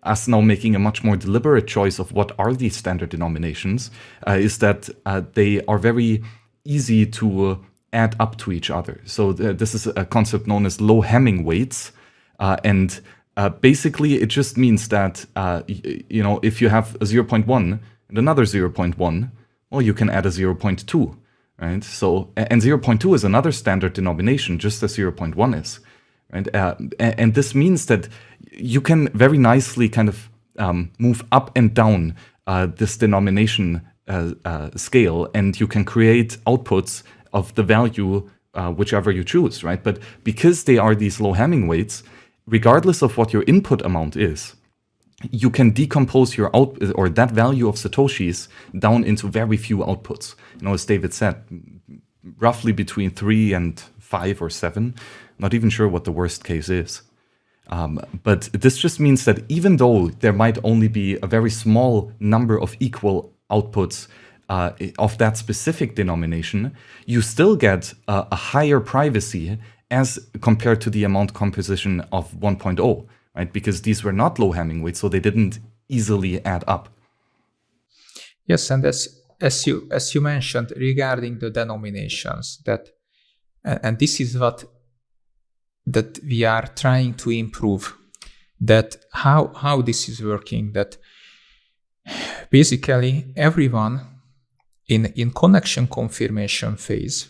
[SPEAKER 1] us now making a much more deliberate choice of what are these standard denominations uh, is that uh, they are very easy to add up to each other. So th this is a concept known as low Hamming weights, uh, and uh, basically it just means that uh, you know if you have a 0.1 and another 0.1, well you can add a 0.2, right? So and 0.2 is another standard denomination, just as 0.1 is, right? Uh, and this means that you can very nicely kind of um, move up and down uh, this denomination uh, scale, and you can create outputs of the value whichever you choose, right? But because they are these low Hamming weights, regardless of what your input amount is, you can decompose your out or that value of satoshis down into very few outputs. You know, as David said, roughly between three and five or seven. Not even sure what the worst case is. Um, but this just means that even though there might only be a very small number of equal outputs uh, of that specific denomination, you still get uh, a higher privacy as compared to the amount composition of 1.0, right? Because these were not low Hamming weights, so they didn't easily add up.
[SPEAKER 2] Yes, and as as you as you mentioned regarding the denominations, that and, and this is what that we are trying to improve. That how how this is working. That basically everyone in in connection confirmation phase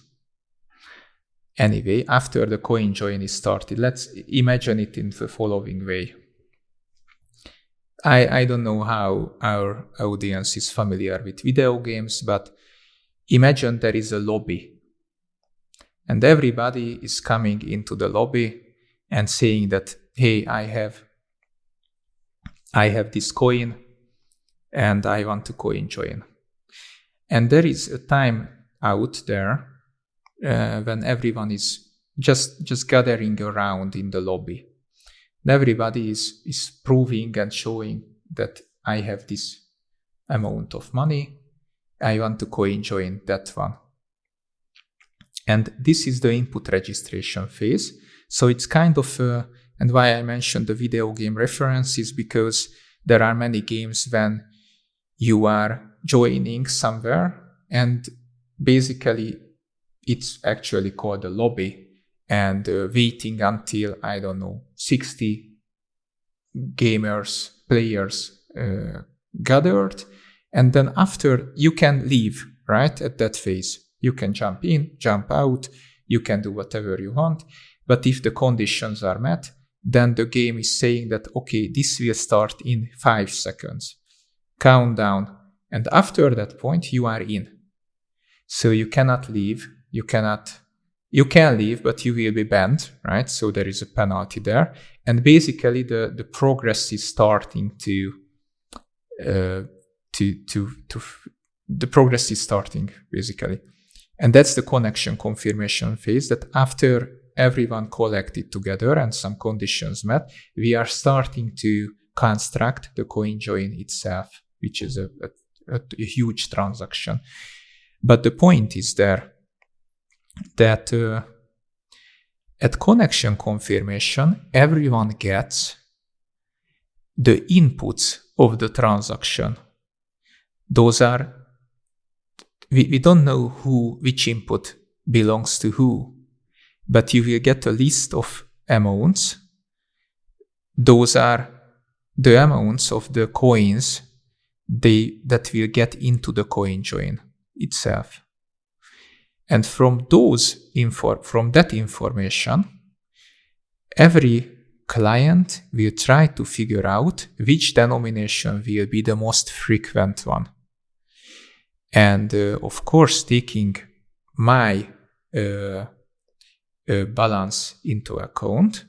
[SPEAKER 2] Anyway, after the coin join is started, let's imagine it in the following way. I, I don't know how our audience is familiar with video games, but imagine there is a lobby and everybody is coming into the lobby and saying that, hey, I have, I have this coin and I want to coin join. And there is a time out there uh, when everyone is just just gathering around in the lobby. And everybody is is proving and showing that I have this amount of money. I want to coin join that one. And this is the input registration phase. So it's kind of, uh, and why I mentioned the video game reference is because there are many games when you are joining somewhere and basically it's actually called a lobby and uh, waiting until i don't know 60 gamers players uh, gathered and then after you can leave right at that phase you can jump in jump out you can do whatever you want. But if the conditions are met then the game is saying that okay this will start in 5 seconds. Countdown. And after that point you are in. So you cannot leave you cannot you can leave but you will be banned right? So there is a penalty there. And basically the the progress is starting to uh, to to to the progress is starting basically and that's the connection confirmation phase that after everyone collected together and some conditions met we are starting to construct the coin join itself which is a, a, a huge transaction but the point is there that uh, at connection confirmation, everyone gets the inputs of the transaction. Those are, we, we don't know who, which input belongs to who, but you will get a list of amounts. Those are the amounts of the coins they, that will get into the coin join itself. And from those info, from that information, every client will try to figure out which denomination will be the most frequent one. And uh, of course, taking my uh, uh, balance into account,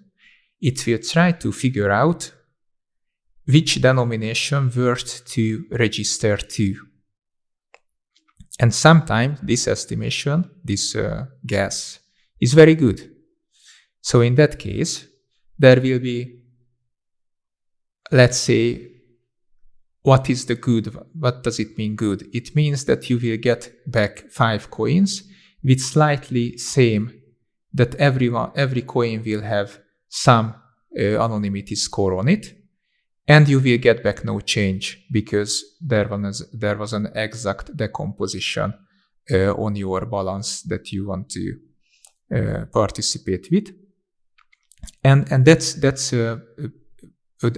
[SPEAKER 2] it will try to figure out which denomination worth to register to. And sometimes this estimation, this uh, guess, is very good. So in that case, there will be, let's say, what is the good? What does it mean good? It means that you will get back five coins with slightly same that everyone, every coin will have some uh, anonymity score on it and you will get back no change because there was there was an exact decomposition uh, on your balance that you want to uh, participate with and and that's that's uh,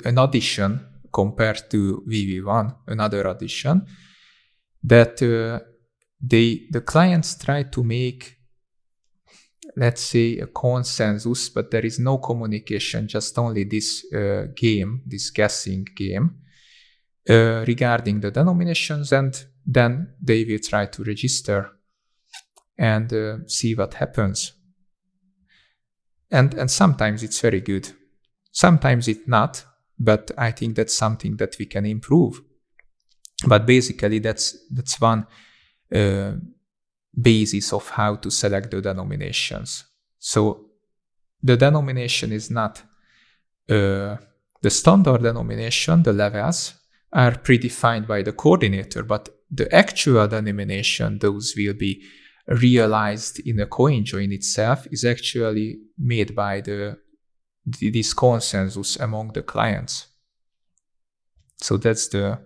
[SPEAKER 2] an addition compared to vv1 another addition that uh, they the clients try to make let's say a consensus but there is no communication just only this uh, game this guessing game uh, regarding the denominations and then they will try to register and uh, see what happens. And and sometimes it's very good. Sometimes it's not but i think that's something that we can improve but basically that's that's one uh, basis of how to select the denominations. So the denomination is not uh, the standard denomination, the levels are predefined by the coordinator, but the actual denomination, those will be realized in a coin join itself, is actually made by the this consensus among the clients. So that's the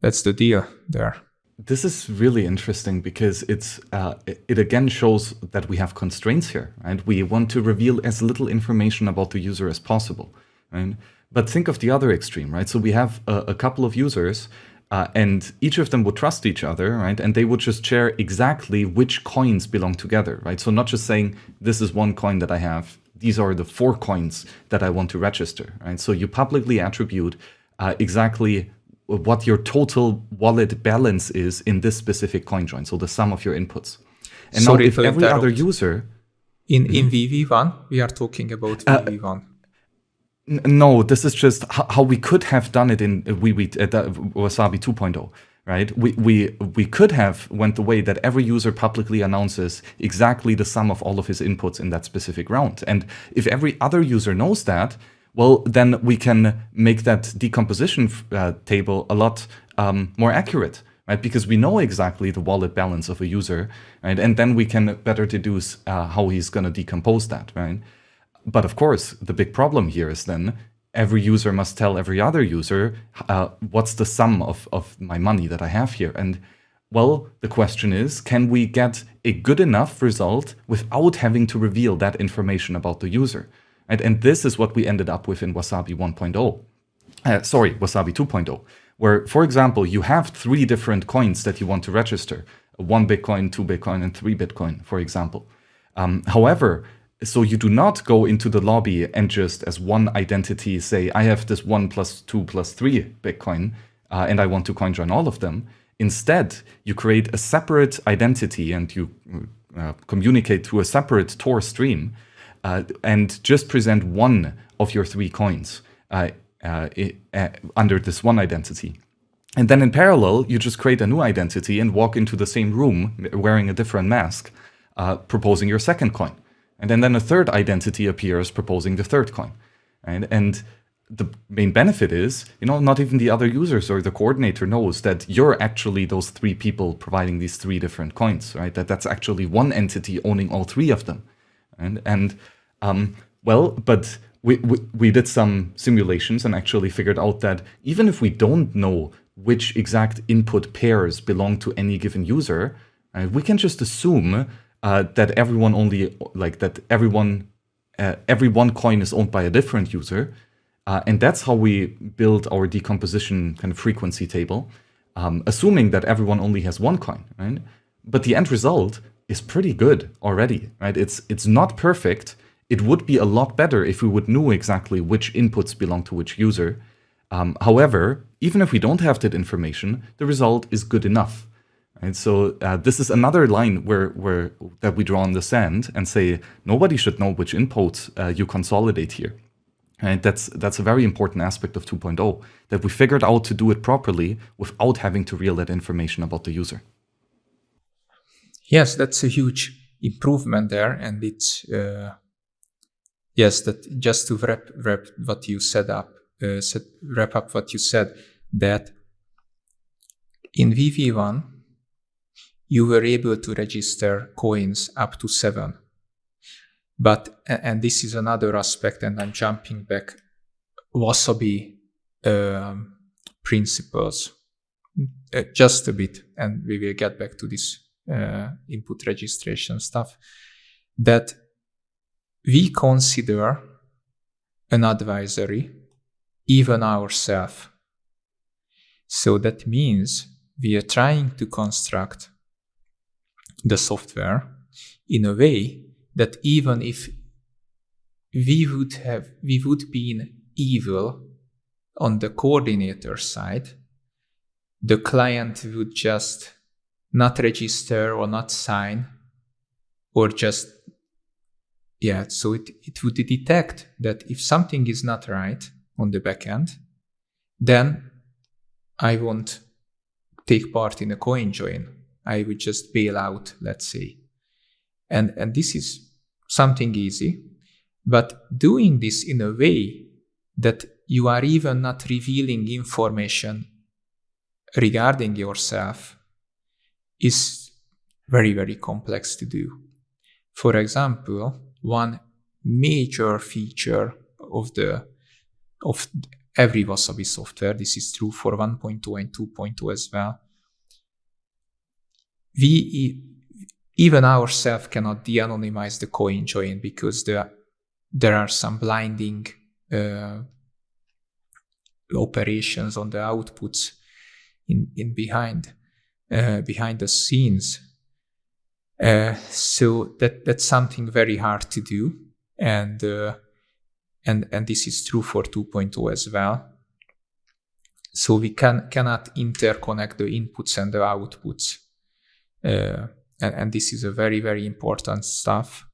[SPEAKER 2] that's the deal there.
[SPEAKER 1] This is really interesting because it's uh, it again shows that we have constraints here, and we want to reveal as little information about the user as possible, right? But think of the other extreme, right? So we have a, a couple of users uh, and each of them would trust each other, right? And they would just share exactly which coins belong together, right? So not just saying, this is one coin that I have, these are the four coins that I want to register, right? So you publicly attribute uh, exactly what your total wallet balance is in this specific coin join, so the sum of your inputs. And Sorry now if every other user...
[SPEAKER 2] In, in mm-hmm. VV1, we are talking about VV1. Uh,
[SPEAKER 1] no, this is just how we could have done it in uh, we we uh, Wasabi 2.0 right? We, we, we could have went the way that every user publicly announces exactly the sum of all of his inputs in that specific round. And if every other user knows that, well, then we can make that decomposition uh, table a lot um, more accurate, right? Because we know exactly the wallet balance of a user, right? And then we can better deduce uh, how he's going to decompose that, right? But of course, the big problem here is then every user must tell every other user uh, what's the sum of, of my money that I have here. And well, the question is, can we get a good enough result without having to reveal that information about the user? And, and this is what we ended up with in Wasabi 1.0. Uh, sorry, Wasabi 2.0, where, for example, you have three different coins that you want to register. One Bitcoin, two Bitcoin, and three Bitcoin, for example. Um, however, so you do not go into the lobby and just as one identity say, I have this one plus two plus three Bitcoin, uh, and I want to coin join all of them. Instead, you create a separate identity and you uh, communicate to a separate Tor stream uh, and just present one of your three coins uh, uh, uh, under this one identity. And then in parallel, you just create a new identity and walk into the same room wearing a different mask, proposing your second coin. And then, then a third identity appears proposing the third coin. Right? And the main benefit is, you know, not even the other users or the coordinator knows that you're actually those three people providing these three different coins, right? That that's actually one entity owning all three of them. And, and um, well, but we, we, we did some simulations and actually figured out that even if we don't know which exact input pairs belong to any given user, right, we can just assume uh, that everyone only like that everyone uh, every one coin is owned by a different user. Uh, and that's how we build our decomposition kind of frequency table, um, assuming that everyone only has one coin, right? But the end result is pretty good already, right? It's, it's not perfect. It would be a lot better if we would know exactly which inputs belong to which user. Um, however, even if we don't have that information, the result is good enough. And so uh, this is another line where, where that we draw on the sand and say nobody should know which input uh, you consolidate here. And that's that's a very important aspect of 2.0 that we figured out to do it properly without having to reveal that information about the user.
[SPEAKER 2] Yes, that's a huge improvement there, and it's uh, yes that just to wrap wrap what you set up uh, set, wrap up what you said that in VV1 you were able to register coins up to seven. But, and this is another aspect, and I'm jumping back, Wasabi um, principles uh, just a bit, and we will get back to this uh, input registration stuff, that we consider an advisory, even ourselves. So that means we are trying to construct the software in a way that even if we would have we would be evil on the coordinator side the client would just not register or not sign or just yeah so it, it would detect that if something is not right on the backend then i won't take part in a coin join I would just bail out, let's say. And, and this is something easy, but doing this in a way that you are even not revealing information regarding yourself is very, very complex to do. For example, one major feature of the of every Wasabi software, this is true for 1.2 and 2.2 as well. We even ourselves cannot de-anonymize the coin join because there there are some blinding uh, operations on the outputs in in behind uh, behind the scenes. Uh, so that that's something very hard to do, and uh, and and this is true for 2.0 as well. So we can cannot interconnect the inputs and the outputs, uh, and, and this is a very very important stuff,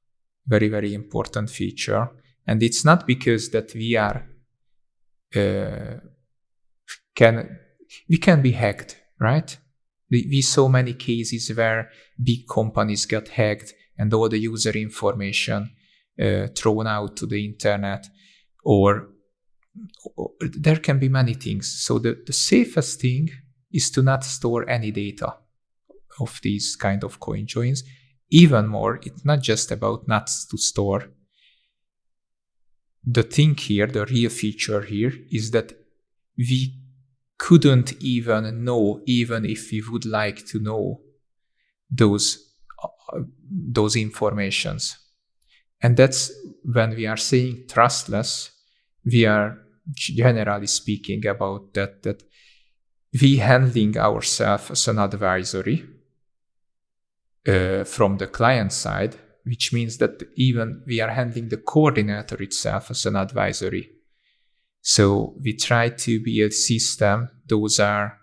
[SPEAKER 2] very very important feature. And it's not because that we are uh, can we can be hacked, right? We, we saw many cases where big companies got hacked and all the user information uh, thrown out to the internet, or, or, there can be many things. So the, the safest thing is to not store any data of these kind of coin joins. Even more, it's not just about nuts to store. The thing here, the real feature here, is that we couldn't even know, even if we would like to know those uh, those informations. And that's when we are saying trustless, we are generally speaking about that that we handling ourselves as an advisory uh, from the client side, which means that even we are handling the coordinator itself as an advisory so we try to be a system. Those are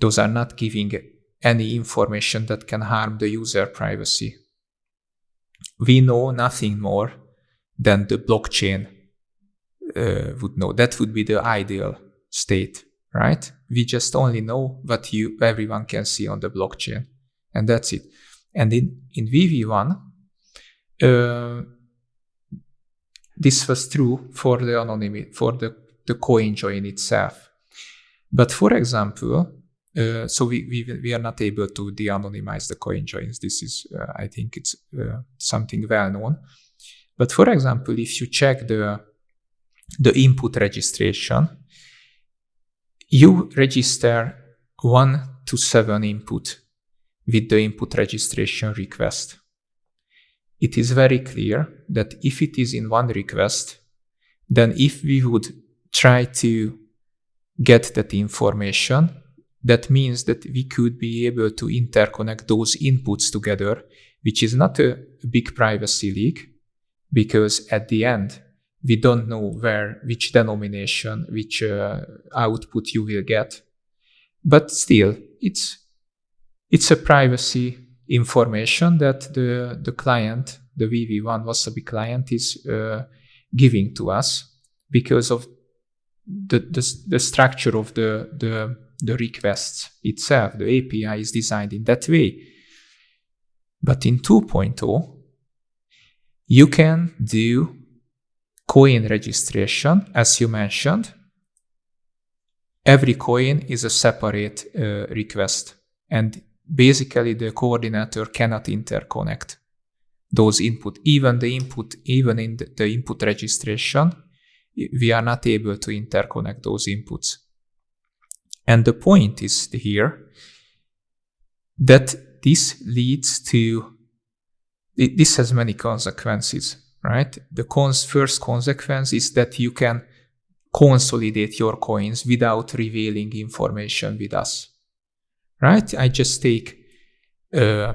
[SPEAKER 2] those are not giving any information that can harm the user privacy. We know nothing more than the blockchain uh, would know. That would be the ideal state, right? We just only know what you everyone can see on the blockchain, and that's it. And in in VV1, uh, this was true for the anonymity for the the coin join itself. But for example, uh, so we, we, we are not able to de-anonymize the coin joins. This is, uh, I think it's uh, something well known. But for example, if you check the, the input registration, you register one to seven input with the input registration request. It is very clear that if it is in one request, then if we would try to get that information. That means that we could be able to interconnect those inputs together, which is not a big privacy leak because at the end, we don't know where, which denomination, which uh, output you will get. But still, it's, it's a privacy information that the, the client, the VV1 Wasabi client is uh, giving to us because of the, the, the structure of the, the, the requests itself, the API is designed in that way. But in 2.0, you can do coin registration, as you mentioned. Every coin is a separate uh, request, and basically the coordinator cannot interconnect those input. Even the input, even in the, input registration, we are not able to interconnect those inputs. And the point is here that this leads to, this has many consequences, right? The cons first consequence is that you can consolidate your coins without revealing information with us, right? I just take uh,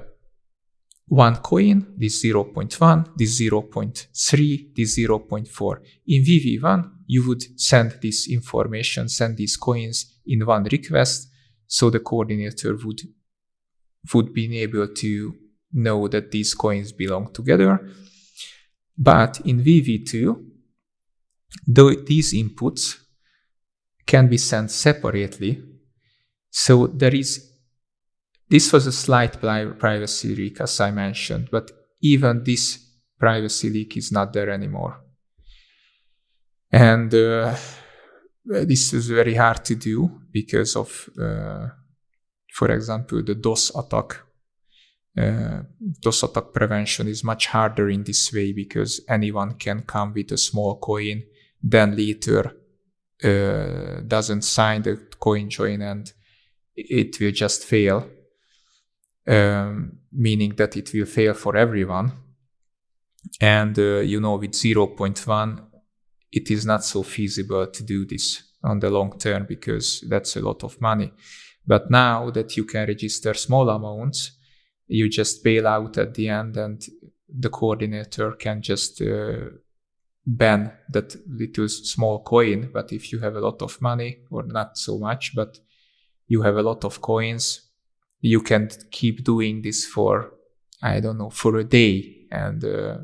[SPEAKER 2] one coin, this 0.1, this 0.3, this 0.4. In VV1, you would send this information, send these coins in one request, so the coordinator would would be able to know that these coins belong together. But in VV2, though these inputs can be sent separately, so there is this was a slight privacy leak, as I mentioned, but even this privacy leak is not there anymore. And uh, this is very hard to do because of, uh, for example, the DOS attack. Uh, DOS attack prevention is much harder in this way because anyone can come with a small coin, then later uh, doesn't sign the coin join and it will just fail, um, meaning that it will fail for everyone. And uh, you know, with 0.1, it is not so feasible to do this on the long term because that's a lot of money. But now that you can register small amounts, you just bail out at the end and the coordinator can just uh, ban that little small coin. But if you have a lot of money, or not so much, but you have a lot of coins, you can keep doing this for, I don't know, for a day. And uh,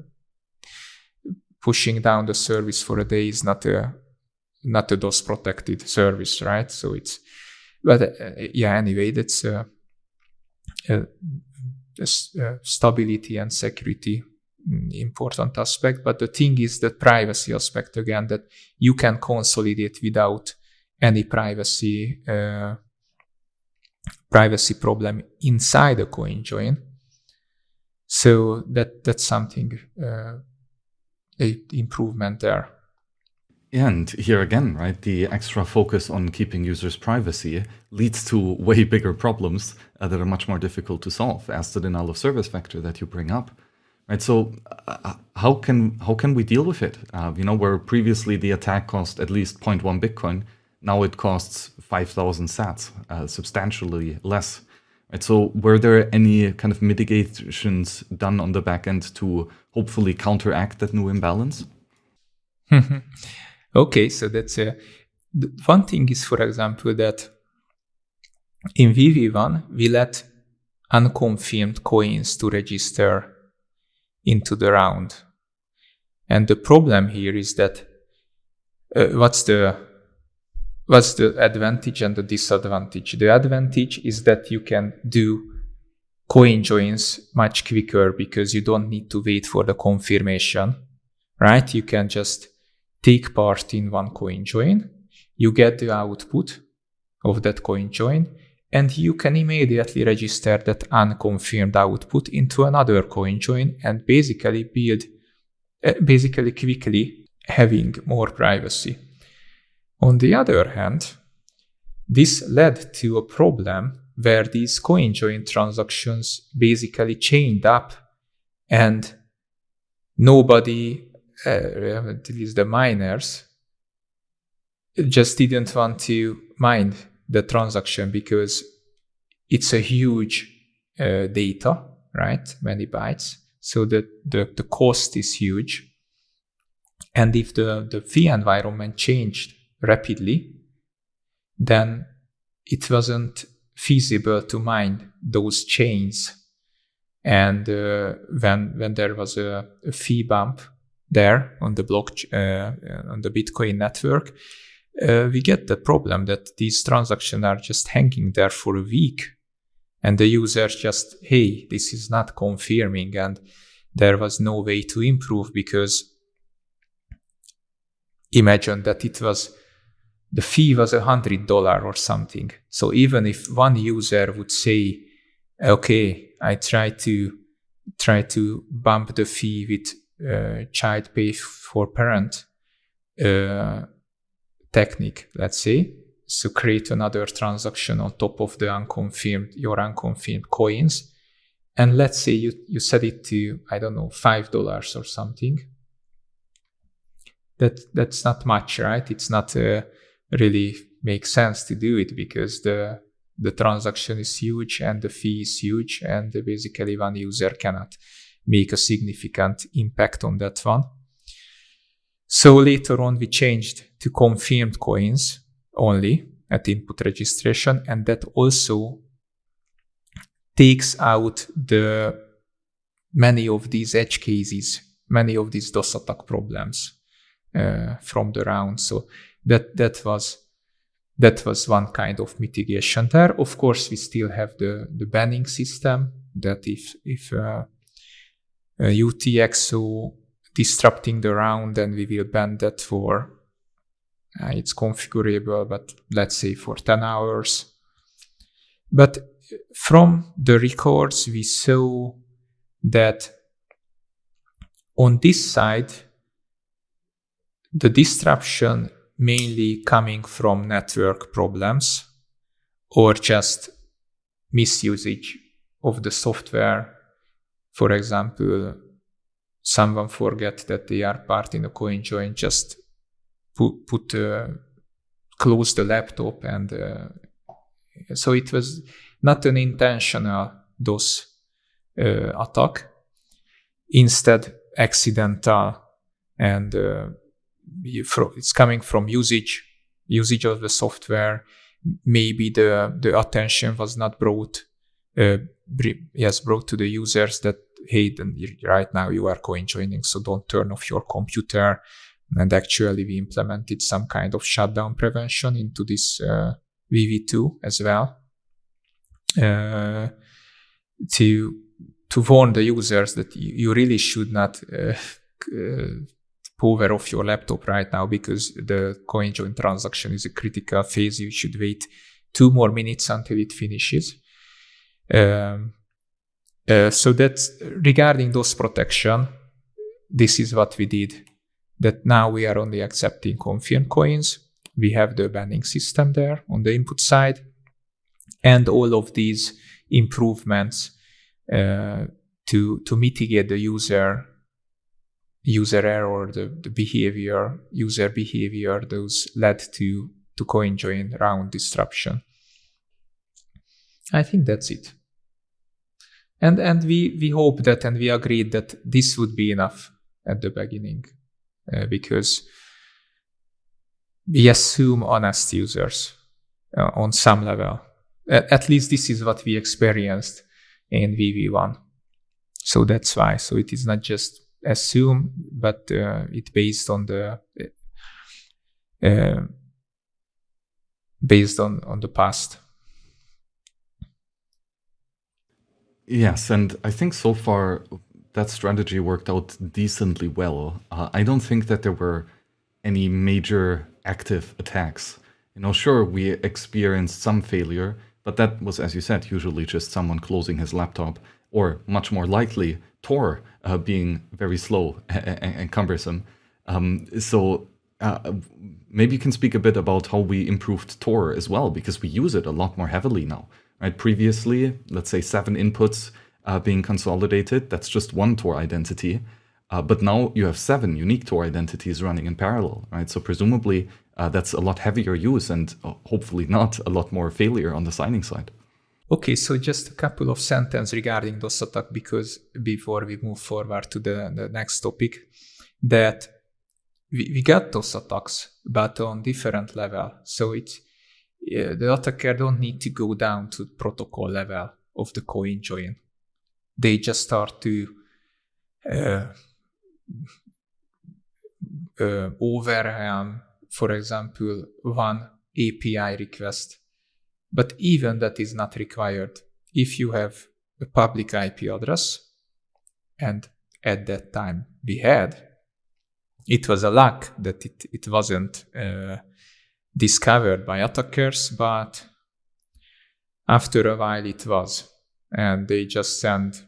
[SPEAKER 2] pushing down the service for a day is not a not a DOS protected service, right? So it's, but uh, yeah, anyway, that's uh, uh, stability and security mm, important aspect. But the thing is the privacy aspect again that you can consolidate without any privacy uh, privacy problem inside a coin join. So that that's something uh, a improvement there.
[SPEAKER 1] And here again, right, the extra focus on keeping users' privacy leads to way bigger problems uh, that are much more difficult to solve, as the denial of service factor that you bring up. Right, so uh, how can how can we deal with it? Uh, you know, where previously the attack cost at least 0.1 Bitcoin, now it costs 5,000 sats, uh, substantially less. Right, so were there any kind of mitigations done on the back end to hopefully counteract that new imbalance?
[SPEAKER 2] okay, so that's a one thing is, for example, that in VV1 we let unconfirmed coins to register into the round, and the problem here is that uh, what's the what's the advantage and the disadvantage? The advantage is that you can do coin joins much quicker because you don't need to wait for the confirmation, right? You can just take part in one coin join, you get the output of that coin join, and you can immediately register that unconfirmed output into another coin join and basically build, uh, basically quickly having more privacy. On the other hand, this led to a problem where these CoinJoin transactions basically chained up and nobody, uh, at least the miners, just didn't want to mine the transaction because it's a huge uh, data, right? Many bytes. So the, the, the cost is huge. And if the, the fee environment changed rapidly, then it wasn't feasible to mine those chains. And uh, when when there was a, a, fee bump there on the block uh, on the Bitcoin network, uh, we get the problem that these transactions are just hanging there for a week, and the users just hey this is not confirming, and there was no way to improve because imagine that it was the fee was a hundred dollar or something. So even if one user would say, okay, I try to try to bump the fee with uh, child pay for parent uh, technique, let's say, so create another transaction on top of the unconfirmed your unconfirmed coins, and let's say you you set it to I don't know five dollars or something. That that's not much, right? It's not a really make sense to do it because the the transaction is huge and the fee is huge and basically one user cannot make a significant impact on that one. So later on we changed to confirmed coins only at input registration and that also takes out the many of these edge cases, many of these DOS attack problems uh, from the round. So that that was that was one kind of mitigation there. Of course, we still have the the banning system that if if uh, uh, UTXO disrupting the round then we will ban that for uh, it's configurable but let's say for 10 hours but from the records we saw that on this side the disruption mainly coming from network problems or just misusage of the software. For example someone forget that they are part in a coin join, just put, put uh, close the laptop and uh, so it was not an intentional DOS uh, attack, instead accidental and uh, it's coming from usage usage of the software maybe the the attention was not brought uh, yes brought to the users that hey, then right now you are coin joining, so don't turn off your computer. And actually, we implemented some kind of shutdown prevention into this uh, VV2 as well uh, to to warn the users that you, really should not uh, uh, power off your laptop right now because the coin join transaction is a critical phase. You should wait two more minutes until it finishes. Um, uh, so that's regarding those protection. This is what we did. That now we are only accepting confirmed coins. We have the banning system there on the input side, and all of these improvements uh, to to mitigate the user user error, the, the behavior, user behavior, those led to to coin join round disruption. I think that's it. And and we we hope that and we agreed that this would be enough at the beginning uh, because we assume honest users uh, on some level. At, at, least this is what we experienced in vv1 so that's why. So it is not just assume but uh, it based on the uh, based on on the past
[SPEAKER 1] Yes, and I think so far that strategy worked out decently well. Uh, I don't think that there were any major active attacks. You know, sure, we experienced some failure, but that was, as you said, usually just someone closing his laptop, or much more likely, Tor uh, being very slow and, and cumbersome. Um, so uh, maybe you can speak a bit about how we improved Tor as well, because we use it a lot more heavily now right? Previously, let's say seven inputs uh, being consolidated, that's just one Tor identity. Uh, but now you have seven unique Tor identities running in parallel, right? So presumably uh, that's a lot heavier use and uh, hopefully not a lot more failure on the signing side.
[SPEAKER 2] Okay, so just a couple of sentences regarding DOS attack because before we move forward to the, the next topic, that we, we got DOS attacks, but on different level. So it's the attacker don't need to go down to protocol level of the coin join. They just start to uh, uh, overwhelm, for example, one API request. But even that is not required. If you have a public IP address, and at that time we had, it was a luck that it, it wasn't uh, discovered by attackers, but after a while it was. And they just send,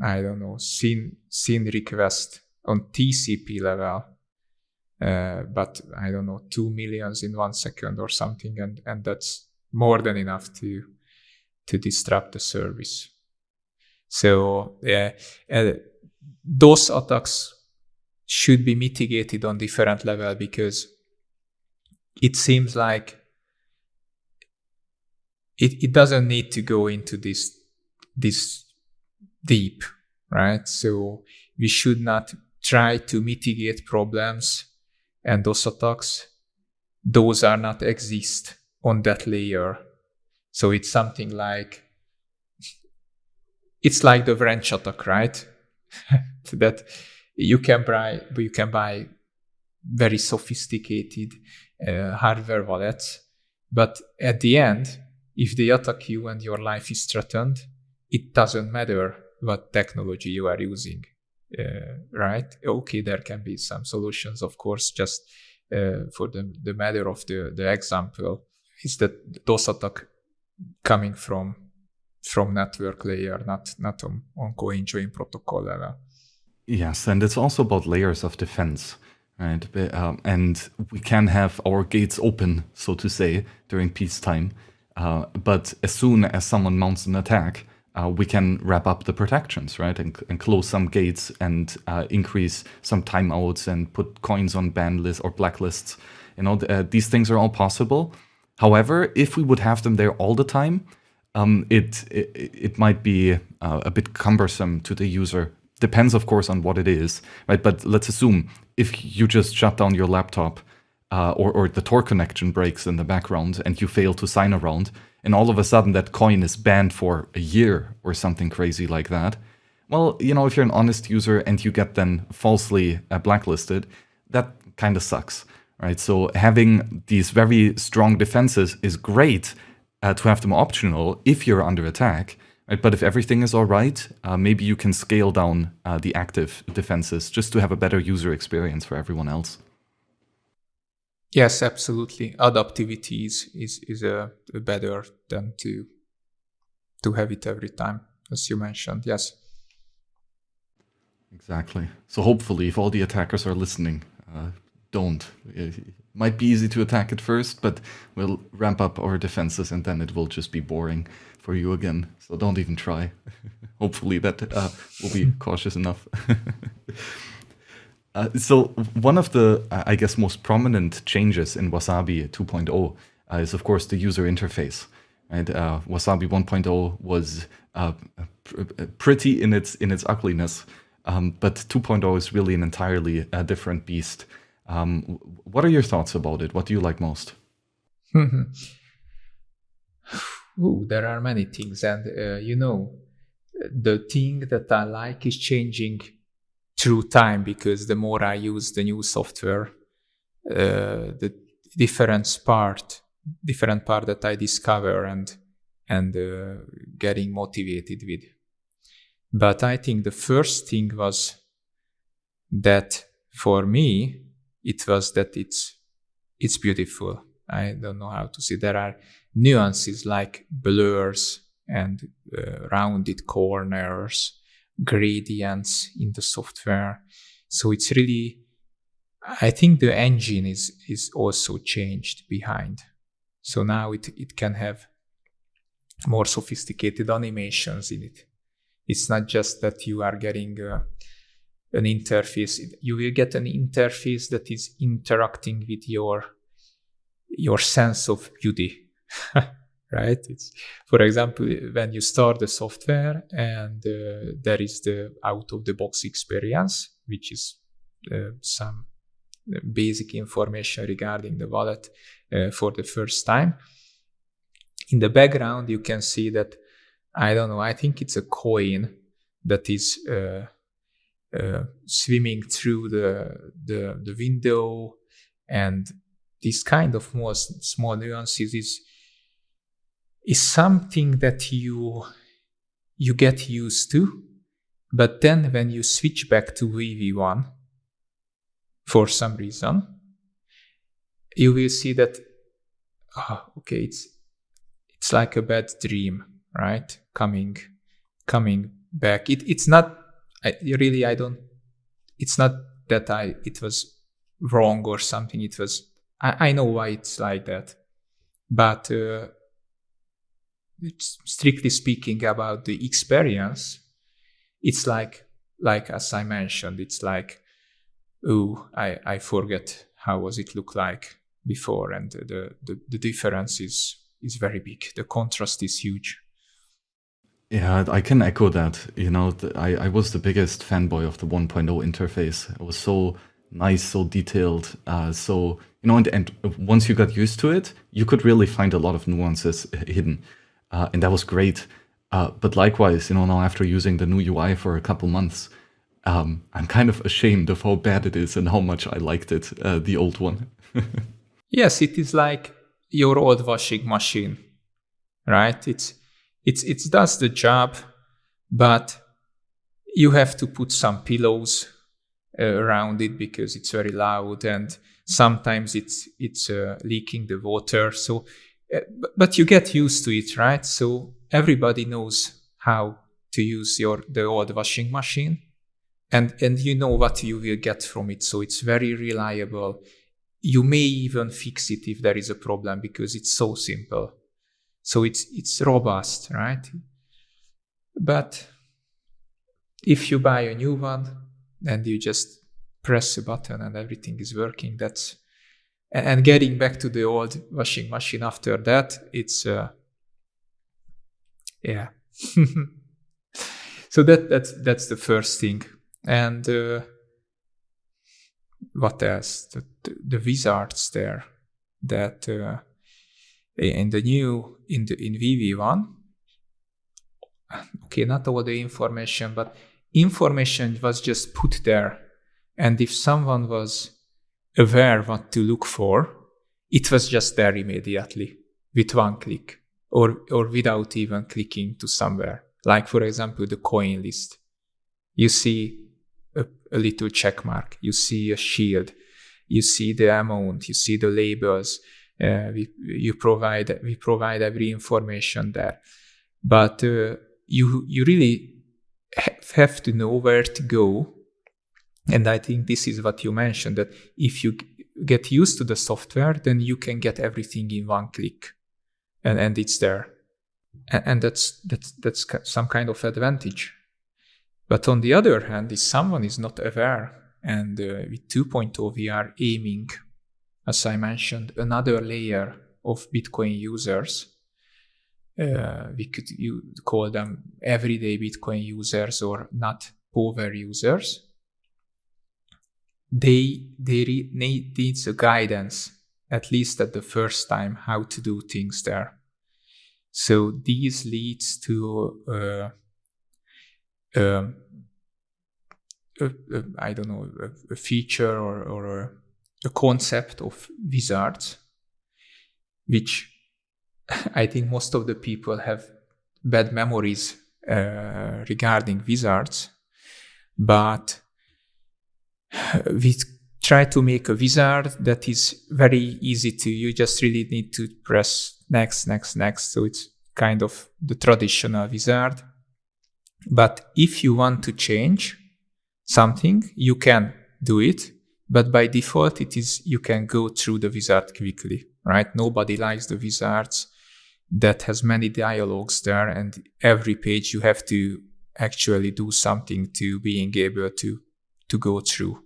[SPEAKER 2] I don't know, SYN, SYN request on TCP level. Uh, but I don't know, two millions in one second or something, and, and that's more than enough to to disrupt the service. So uh, uh, those attacks should be mitigated on different level because it seems like it, it doesn't need to go into this this deep right so we should not try to mitigate problems and those attacks those are not exist on that layer so it's something like it's like the wrench attack right that you can buy you can buy very sophisticated uh, hardware wallets. But at the end, if they attack you and your life is threatened, it doesn't matter what technology you are using. uh, right? Okay, there can be some solutions, of course. Just uh, for the the matter of the the example is that DOS attack coming from from network layer, not not on, on protocol level.
[SPEAKER 1] Yes, and it's also about layers of defense, right? Um, and we can have our gates open, so to say, during peacetime. Uh, but as soon as someone mounts an attack, uh, we can wrap up the protections, right? And, and close some gates and uh, increase some timeouts and put coins on ban lists or blacklists. You know, uh, these things are all possible. However, if we would have them there all the time, um, it, it, it might be uh, a bit cumbersome to the user. Depends, of course, on what it is, right? But let's assume if you just shut down your laptop uh, or, or the Tor connection breaks in the background and you fail to sign around, and all of a sudden that coin is banned for a year or something crazy like that. Well, you know, if you're an honest user and you get then falsely uh, blacklisted, that kind of sucks, right? So having these very strong defenses is great uh, to have them optional if you're under attack. Right? But if everything is all right, uh, maybe you can scale down uh, the active defenses just to have a better user experience for everyone else.
[SPEAKER 2] Yes, absolutely. Adaptivity is is, is a, a better than to to have it every time, as you mentioned. Yes.
[SPEAKER 1] Exactly. So hopefully, if all the attackers are listening, uh, don't. It might be easy to attack at first, but we'll ramp up our defenses, and then it will just be boring for you again. So don't even try. hopefully, that uh, will be cautious enough. Uh, so one of the, uh, I guess, most prominent changes in Wasabi 2.0 uh, is, of course, the user interface. Right? Uh, Wasabi 1.0 was uh, pr pretty in its in its ugliness, um, but 2.0 is really an entirely different beast. Um, what are your thoughts about it? What do you like most?
[SPEAKER 2] Ooh, there are many things, and you know, the thing that I like is changing through time because the more I use the new software, uh, the different part, different part that I discover and and uh, getting motivated with. But I think the first thing was that for me, it was that it's it's beautiful. I don't know how to say. There are nuances like blurs and uh, rounded corners gradients in the software. So it's really, I think the engine is is also changed behind. So now it it can have more sophisticated animations in it. It's not just that you are getting uh, an interface. You will get an interface that is interacting with your your sense of beauty. right? It's, for example, when you start the software and uh, there is the out of the box experience, which is uh, some basic information regarding the wallet uh, for the first time. In the background, you can see that I don't know. I think it's a coin that is uh, Uh, swimming through the, the the window, and this kind of more small nuances is is something that you you get used to. But then when you switch back to vv1 for some reason you will see that oh, okay it's it's like a bad dream right? Coming coming back. It, it's not I, really i don't it's not that i it was wrong or something it was i, I know why it's like that. But uh, strictly speaking about the experience it's like like as i mentioned it's like oh i i forget how was it look like before and the the, the difference is is very big. The contrast is huge
[SPEAKER 1] yeah i can echo that you know i i was the biggest fanboy of the 1.0 interface it was so nice so detailed uh, so you know and, and once you got used to it you could really find a lot of nuances hidden uh, and that was great. Uh, but likewise, you know, now after using the new UI for a couple months, um, I'm kind of ashamed of how bad it is and how much I liked it, uh, the old one.
[SPEAKER 2] yes, it is like your old washing machine, right? It's it's it does the job, but you have to put some pillows uh, around it because it's very loud and sometimes it's it's uh, leaking the water. So uh, but you get used to it right? So everybody knows how to use your the old washing machine and and you know what you will get from it. So it's very reliable. You may even fix it if there is a problem because it's so simple so it's it's robust right? But if you buy a new one and you just press a button and everything is working that's and getting back to the old washing machine after that it's uh, yeah. So that that's that's the first thing. And uh, what else? The, the, wizards there that uh, Eh, in the new in the in vv1 okay not all the information but information was just put there. And if someone was aware what to look for it was just there immediately with one click or or without even clicking to somewhere. Like for example the coin list. You see a, a little check mark you see a shield you see the amount you see the labels we you provide we provide every information there. But uh, you you really have to know where to go. And i think this is what you mentioned that if you get used to the software then you can get everything in one click. And and it's there. And, and that's that's that's some kind of advantage. But on the other hand if someone is not aware and uh, with 2.0 we are aiming as i mentioned another layer of bitcoin users uh, we could you call them everyday Bitcoin users or not power users. They they need needs a guidance at least at the first time how to do things there. So these leads to uh, um, I don't know a, a feature or, or a, concept of wizards, which I think most of the people have bad memories uh, regarding wizards, but we try to make a wizard that is very easy to. You just really need to press next, next, next. So it's kind of the traditional wizard. But if you want to change something, you can do it. But by default, it is you can go through the wizard quickly, right? Nobody likes the wizards. That has many dialogues there and every page you have to actually do something to being able to to go through.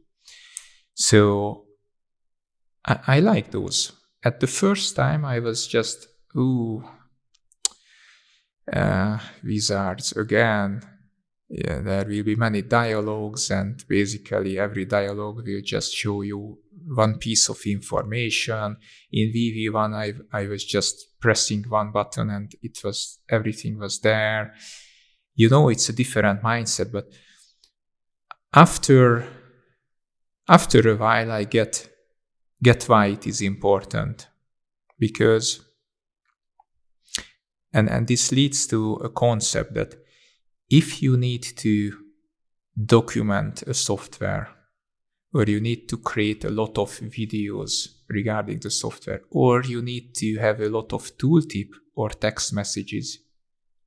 [SPEAKER 2] So i, I like those. At the first time i was just ooh uh, wizards again yeah, there will be many dialogues and basically every dialogue will just show you one piece of information. In VV1, I, I was just pressing one button and it was, everything was there. You know, it's a different mindset, but after, after a while, I get, get why it is important because, and, and this leads to a concept that if you need to document a software or you need to create a lot of videos regarding the software, or you need to have a lot of tooltip or text messages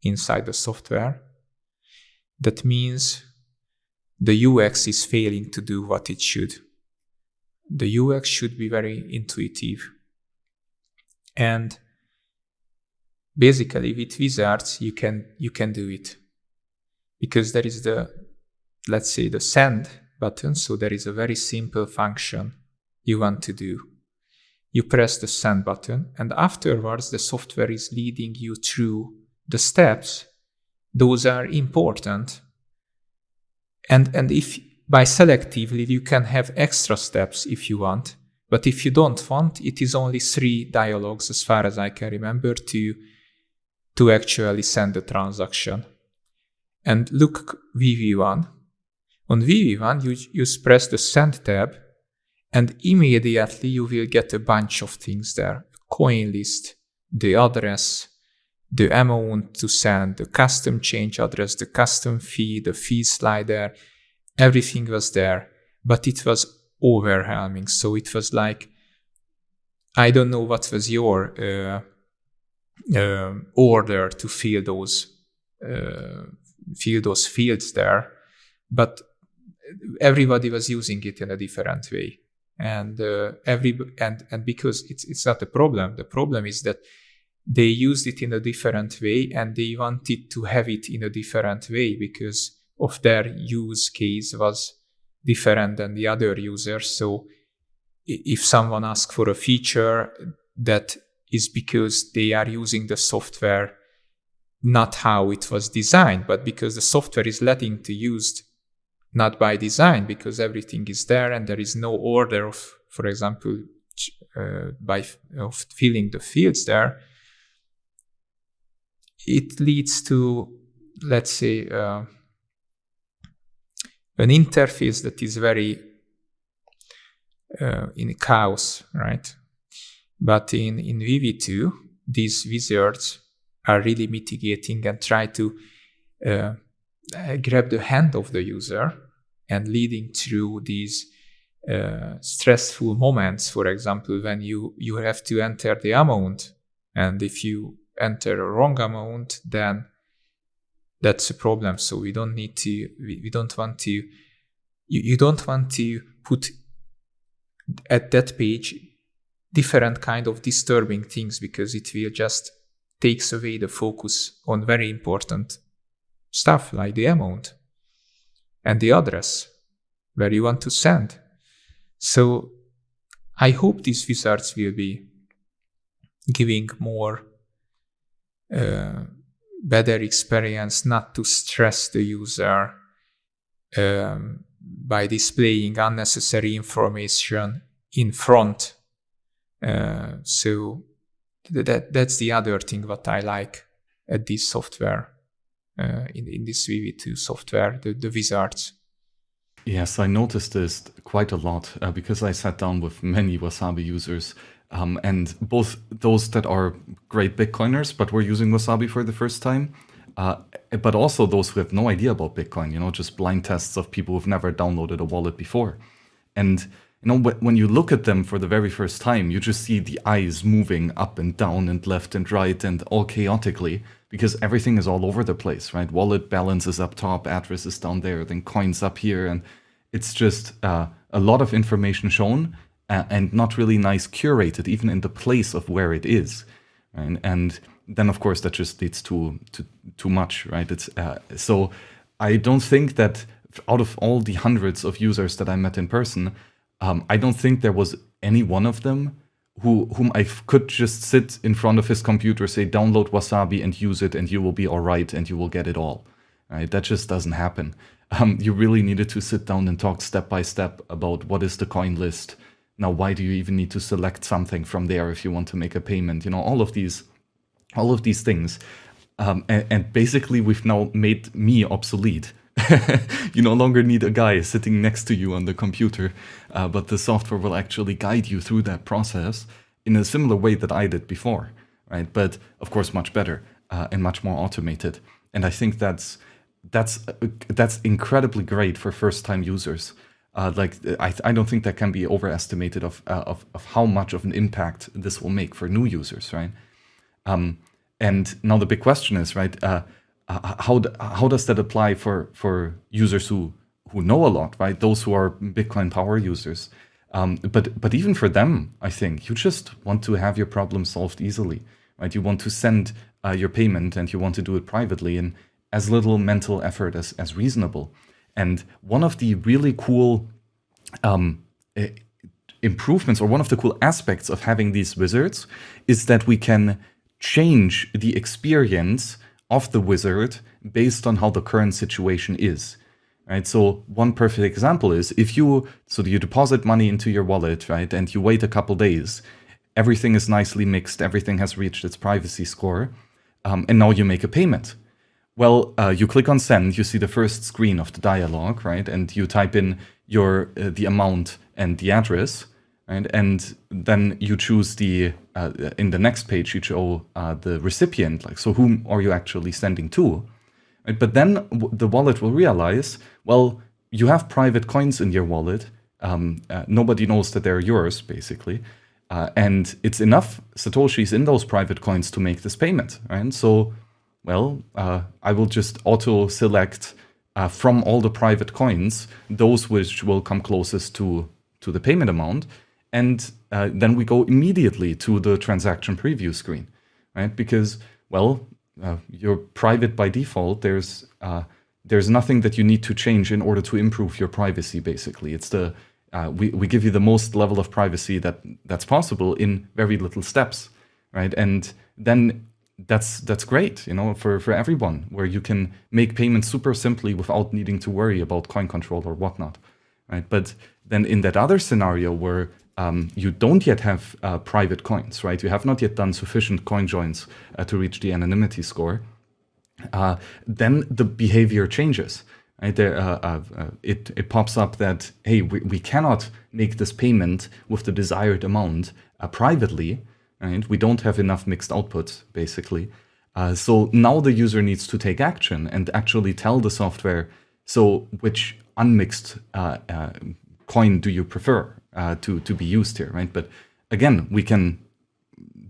[SPEAKER 2] inside the software, that means the UX is failing to do what it should. The UX should be very intuitive. And basically with wizards you can you can do it because there is the let's say the send button. So there is a very simple function you want to do. You press the send button and afterwards the software is leading you through the steps. Those are important. And, and if by selectively you can have extra steps if you want, but if you don't want, it is only three dialogues as far as I can remember to, to actually send the transaction. And look VV1, on VV1, you, you press the Send tab, and immediately you will get a bunch of things there. Coin list, the address, the amount to send, the custom change address, the custom fee, the fee slider, everything was there, but it was overwhelming. So it was like, I don't know what was your uh, uh, order to fill those uh, fill those fields there, but everybody was using it in a different way, and uh, every and and because it's it's not a problem. The problem is that they used it in a different way and they wanted to have it in a different way because of their use case was different than the other users. So if someone asks for a feature that is because they are using the software not how it was designed, but because the software is letting to used not by design, because everything is there and there is no order of, for example, uh, by of filling the fields there. It leads to, let's say, uh, an interface that is very uh, in chaos, right? But in, in VV2, these wizards are really mitigating and try to uh, grab the hand of the user and leading through these uh, stressful moments. For example, when you, you have to enter the amount, and if you enter a wrong amount, then that's a problem. So we don't need to, we, we don't want to, you, you don't want to put at that page different kind of disturbing things because it will just takes away the focus on very important stuff like the amount and the address where you want to send. So I hope these wizards will be giving more uh, better experience not to stress the user um, by displaying unnecessary information in front uh, so that that's the other thing what I like at this software uh, in in this VV2 software, the, the wizards.
[SPEAKER 1] Yes, I noticed this quite a lot uh, because I sat down with many Wasabi users, um, and both those that are great Bitcoiners but were using Wasabi for the first time, uh, but also those who have no idea about Bitcoin. You know, just blind tests of people who've never downloaded a wallet before, and you know, when you look at them for the very first time, you just see the eyes moving up and down and left and right and all chaotically because everything is all over the place, right? Wallet balance is up top, address is down there, then coins up here. And it's just uh, a lot of information shown uh, and not really nice curated, even in the place of where it is. And then, of course, that just leads to, to too much, right? It's uh, So I don't think that out of all the hundreds of users that I met in person, um, I don't think there was any one of them who whom I could just sit in front of his computer, say download Wasabi and use it, and you will be all right, and you will get it all. Right? That just doesn't happen. Um, you really needed to sit down and talk step by step about what is the coin list. Now, why do you even need to select something from there if you want to make a payment? You know, all of these, all of these things. Um, and, and basically, we've now made me obsolete you no longer need a guy sitting next to you on the computer, uh, but the software will actually guide you through that process in a similar way that I did before, right? But of course, much better uh, and much more automated. And I think that's that's uh, that's incredibly great for first-time users. Uh, like I, I don't think that can be overestimated of, uh, of of how much of an impact this will make for new users, right? Um, and now the big question is, right? Uh, how how does that apply for for users who who know a lot, right? Those who are Bitcoin power users. Um, but but even for them, I think you just want to have your problem solved easily, right? You want to send uh, your payment and you want to do it privately in as little mental effort as as reasonable. And one of the really cool um, improvements or one of the cool aspects of having these wizards is that we can change the experience of the wizard based on how the current situation is. Right, so one perfect example is if you so you deposit money into your wallet, right, and you wait a couple days, everything is nicely mixed, everything has reached its privacy score, um, and now you make a payment. Well, uh, you click on send, you see the first screen of the dialog, right, and you type in your uh, the amount and the address, right? And then you choose the, uh, in the next page, you show uh, the recipient, like, so whom are you actually sending to? Right? But then the wallet will realize, well, you have private coins in your wallet. Um, uh, nobody knows that they're yours, basically. Uh, and it's enough Satoshis in those private coins to make this payment, right? So, well, uh, I will just auto select uh, from all the private coins, those which will come closest to, to the payment amount. And uh, then we go immediately to the transaction preview screen, right? Because, well, uh, you're private by default. There's uh, there's nothing that you need to change in order to improve your privacy, basically. It's the uh, we, we give you the most level of privacy that that's possible in very little steps, right? And then that's that's great, you know, for, for everyone, where you can make payments super simply without needing to worry about coin control or whatnot, right? But then in that other scenario where um, you don't yet have uh, private coins, right? You have not yet done sufficient coin joins uh, to reach the anonymity score. Uh, then the behavior changes. Right? There, uh, uh, uh, it, it pops up that, hey, we, we cannot make this payment with the desired amount privately. Right? We don't have enough mixed outputs, basically. so now the user needs to take action and actually tell the software, so which unmixed coin do you prefer? Uh, to, to be used here, right? But again, we can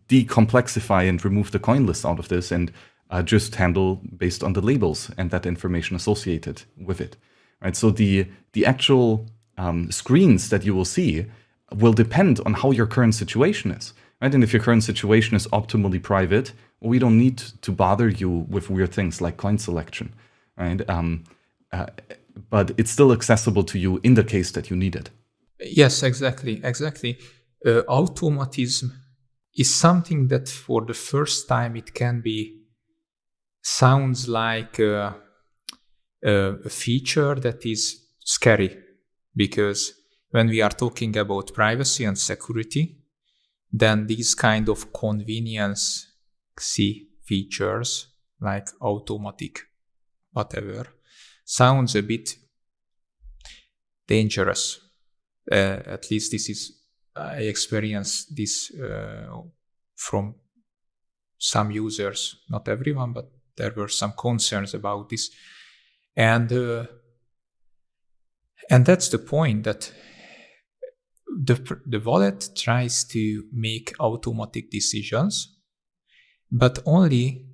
[SPEAKER 1] decomplexify and remove the coin list out of this and uh, just handle based on the labels and that information associated with it, right? So the, the actual um, screens that you will see will depend on how your current situation is, right? And if your current situation is optimally private, we don't need to bother you with weird things like coin selection, right? Um, uh, but it's still accessible to you in the case that you need it.
[SPEAKER 2] Yes, exactly, exactly. Uh, automatism is something that for the first time it can be sounds like a, a feature that is scary because when we are talking about privacy and security, then these kind of convenience see features like automatic whatever sounds a bit dangerous uh, at least this is I experienced this uh, from some users, not everyone, but there were some concerns about this, and uh, and that's the point that the the wallet tries to make automatic decisions, but only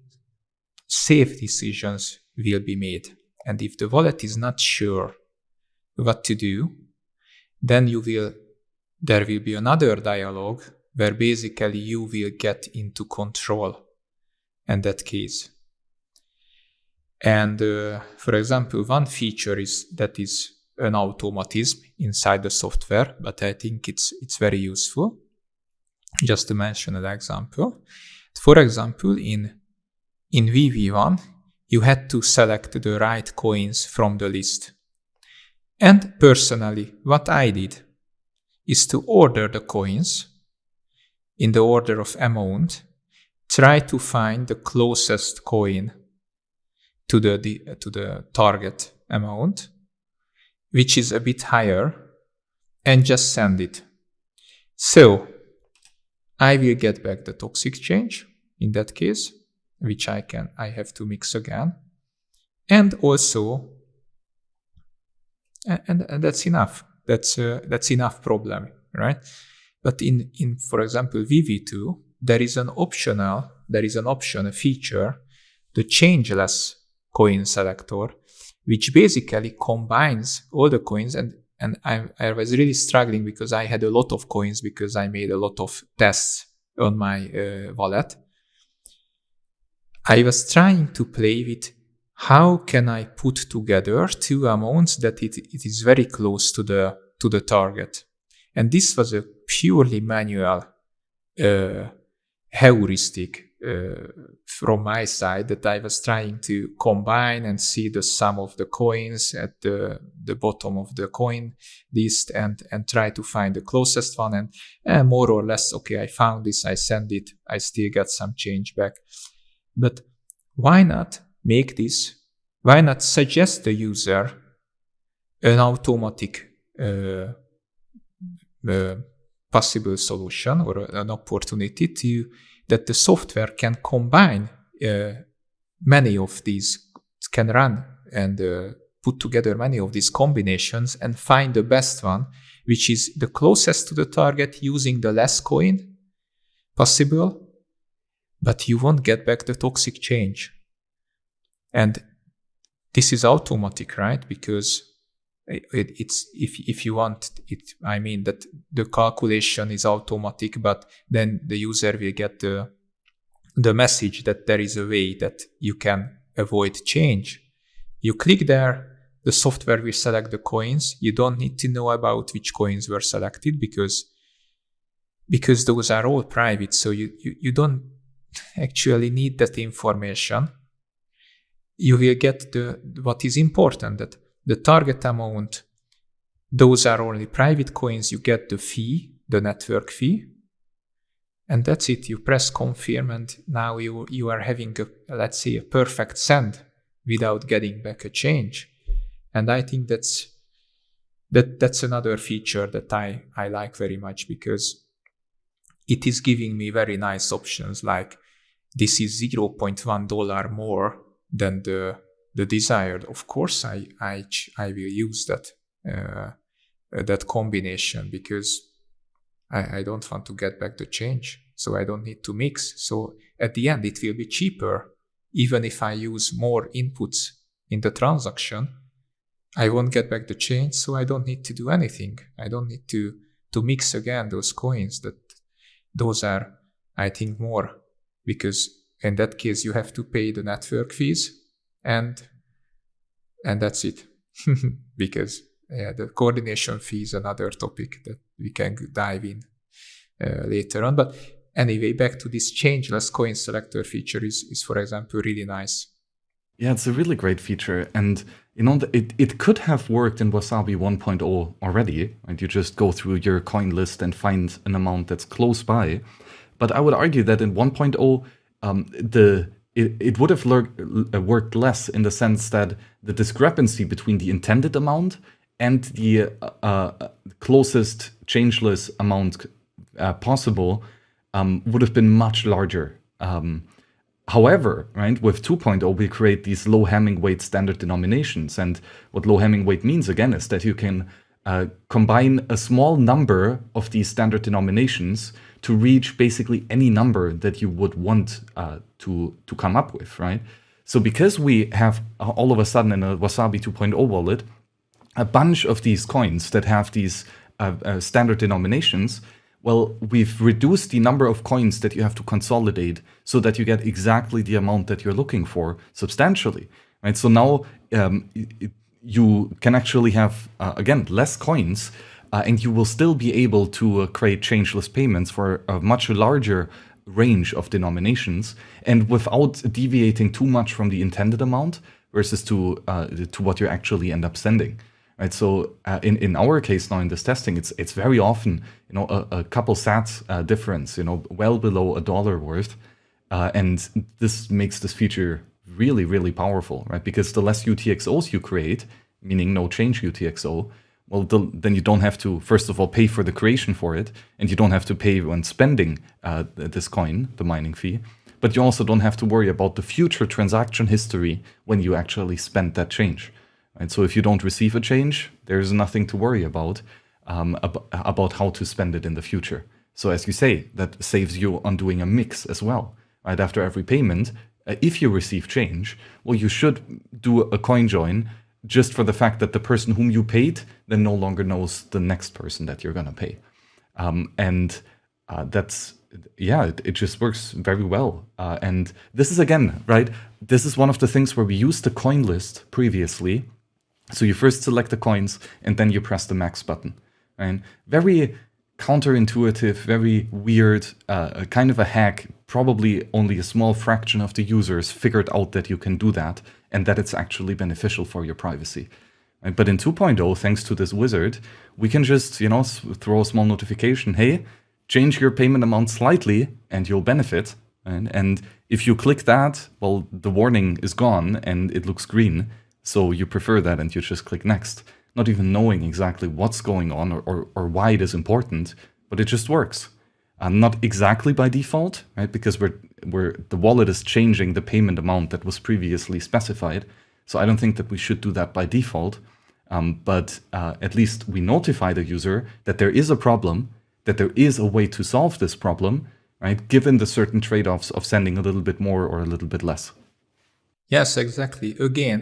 [SPEAKER 2] safe decisions will be made. And if the wallet is not sure what to do, then you will there will be another dialogue where basically you will get into control in that case. And uh, for example, one feature is that is an automatism inside the software, but I think it's it's very useful. Just to mention an example, for example, in in VV1, you had to select the right coins from the list. And personally, what I did is to order the coins in the order of amount, try to find the closest coin to the, the, to the target amount, which is a bit higher, and just send it. So I will get back the toxic change in that case, which I can I have to mix again. And also and, and that's enough. That's uh, that's enough problem, right? But in in for example VV2, there is an optional there is an option a feature, the changeless coin selector, which basically combines all the coins and and I, I was really struggling because I had a lot of coins because I made a lot of tests on my uh, wallet. I was trying to play with how can I put together two amounts that it, it is very close to the to the target? And this was a purely manual uh, heuristic uh, from my side that I was trying to combine and see the sum of the coins at the, the bottom of the coin list and, and try to find the closest one. And uh, more or less, okay, I found this, I send it, I still got some change back. But why not make this, why not suggest the user an automatic uh, uh, possible solution or an opportunity to that the software can combine uh, many of these can run and uh, put together many of these combinations and find the best one which is the closest to the target using the less coin possible but you won't get back the toxic change and this is automatic right? Because it, it's if if you want it i mean that the calculation is automatic but then the user will get the the message that there is a way that you can avoid change. You click there the software will select the coins. You don't need to know about which coins were selected because because those are all private. So you you, you don't actually need that information you will get the what is important that the target amount, those are only private coins. You get the fee, the network fee. And that's it. You press confirm and now you, you are having a, let's say, a perfect send without getting back a change. And I think that's, that, that's another feature that I, I like very much because it is giving me very nice options like this is $0.1 more than the the desired, of course, I I I will use that uh, that combination because I, I don't want to get back the change, so I don't need to mix. So at the end, it will be cheaper, even if I use more inputs in the transaction. I won't get back the change, so I don't need to do anything. I don't need to to mix again those coins. That those are, I think, more because in that case you have to pay the network fees and and that's it. Because yeah, the coordination fee is another topic that we can dive in uh, later on. But anyway back to this changeless coin selector feature is, is for example really nice.
[SPEAKER 1] Yeah it's a really great feature. And you know it, it could have worked in wasabi 1.0 already and you just go through your coin list and find an amount that's close by. But i would argue that in 1.0 um, the it, it would have uh, worked less in the sense that the discrepancy between the intended amount and the uh, uh, closest changeless amount uh, possible um, would have been much larger. Um, however, right, with 2.0, we create these low Hamming weight standard denominations. And what low Hamming weight means, again, is that you can uh, combine a small number of these standard denominations to reach basically any number that you would want uh, to, to come up with, right? So because we have uh, all of a sudden in a Wasabi 2.0 wallet, a bunch of these coins that have these uh, uh, standard denominations, well, we've reduced the number of coins that you have to consolidate so that you get exactly the amount that you're looking for substantially, right? So now um, it, you can actually have, uh, again, less coins, uh, and you will still be able to uh, create changeless payments for a much larger range of denominations and without deviating too much from the intended amount versus to uh, to what you actually end up sending. Right, so uh, in in our case now in this testing, it's it's very often you know a, a couple sats uh, difference, you know, well below a dollar worth, uh, and this makes this feature really really powerful, right? Because the less UTXOs you create, meaning no change UTXO, well, the, then you don't have to, first of all, pay for the creation for it, and you don't have to pay when spending uh, this coin, the mining fee, but you also don't have to worry about the future transaction history when you actually spend that change. Right? So if you don't receive a change, there's nothing to worry about um, ab about how to spend it in the future. So as you say, that saves you on doing a mix as well. Right after every payment, uh, if you receive change, well, you should do a coin join just for the fact that the person whom you paid then no longer knows the next person that you're going to pay. Um, and uh, that's, yeah, it, it, just works very well. Uh, and this is again, right? This is one of the things where we used the coin list previously. So you first select the coins and then you press the max button. Right? Very counterintuitive, very weird, uh, kind of a hack. Probably only a small fraction of the users figured out that you can do that and that it's actually beneficial for your privacy. Right? But in 2.0, thanks to this wizard, we can just, you know, throw a small notification, hey, change your payment amount slightly and you'll benefit. Right? And if you click that, well, the warning is gone and it looks green. So you prefer that and you just click next, not even knowing exactly what's going on or, or, or why it is important, but it just works. Uh, not exactly by default, right? Because we're, we're, the wallet is changing the payment amount that was previously specified. So I don't think that we should do that by default. Um, but uh, at least we notify the user that there is a problem, that there is a way to solve this problem, right? Given the certain trade-offs of sending a little bit more or a little bit less.
[SPEAKER 2] Yes, exactly. Again,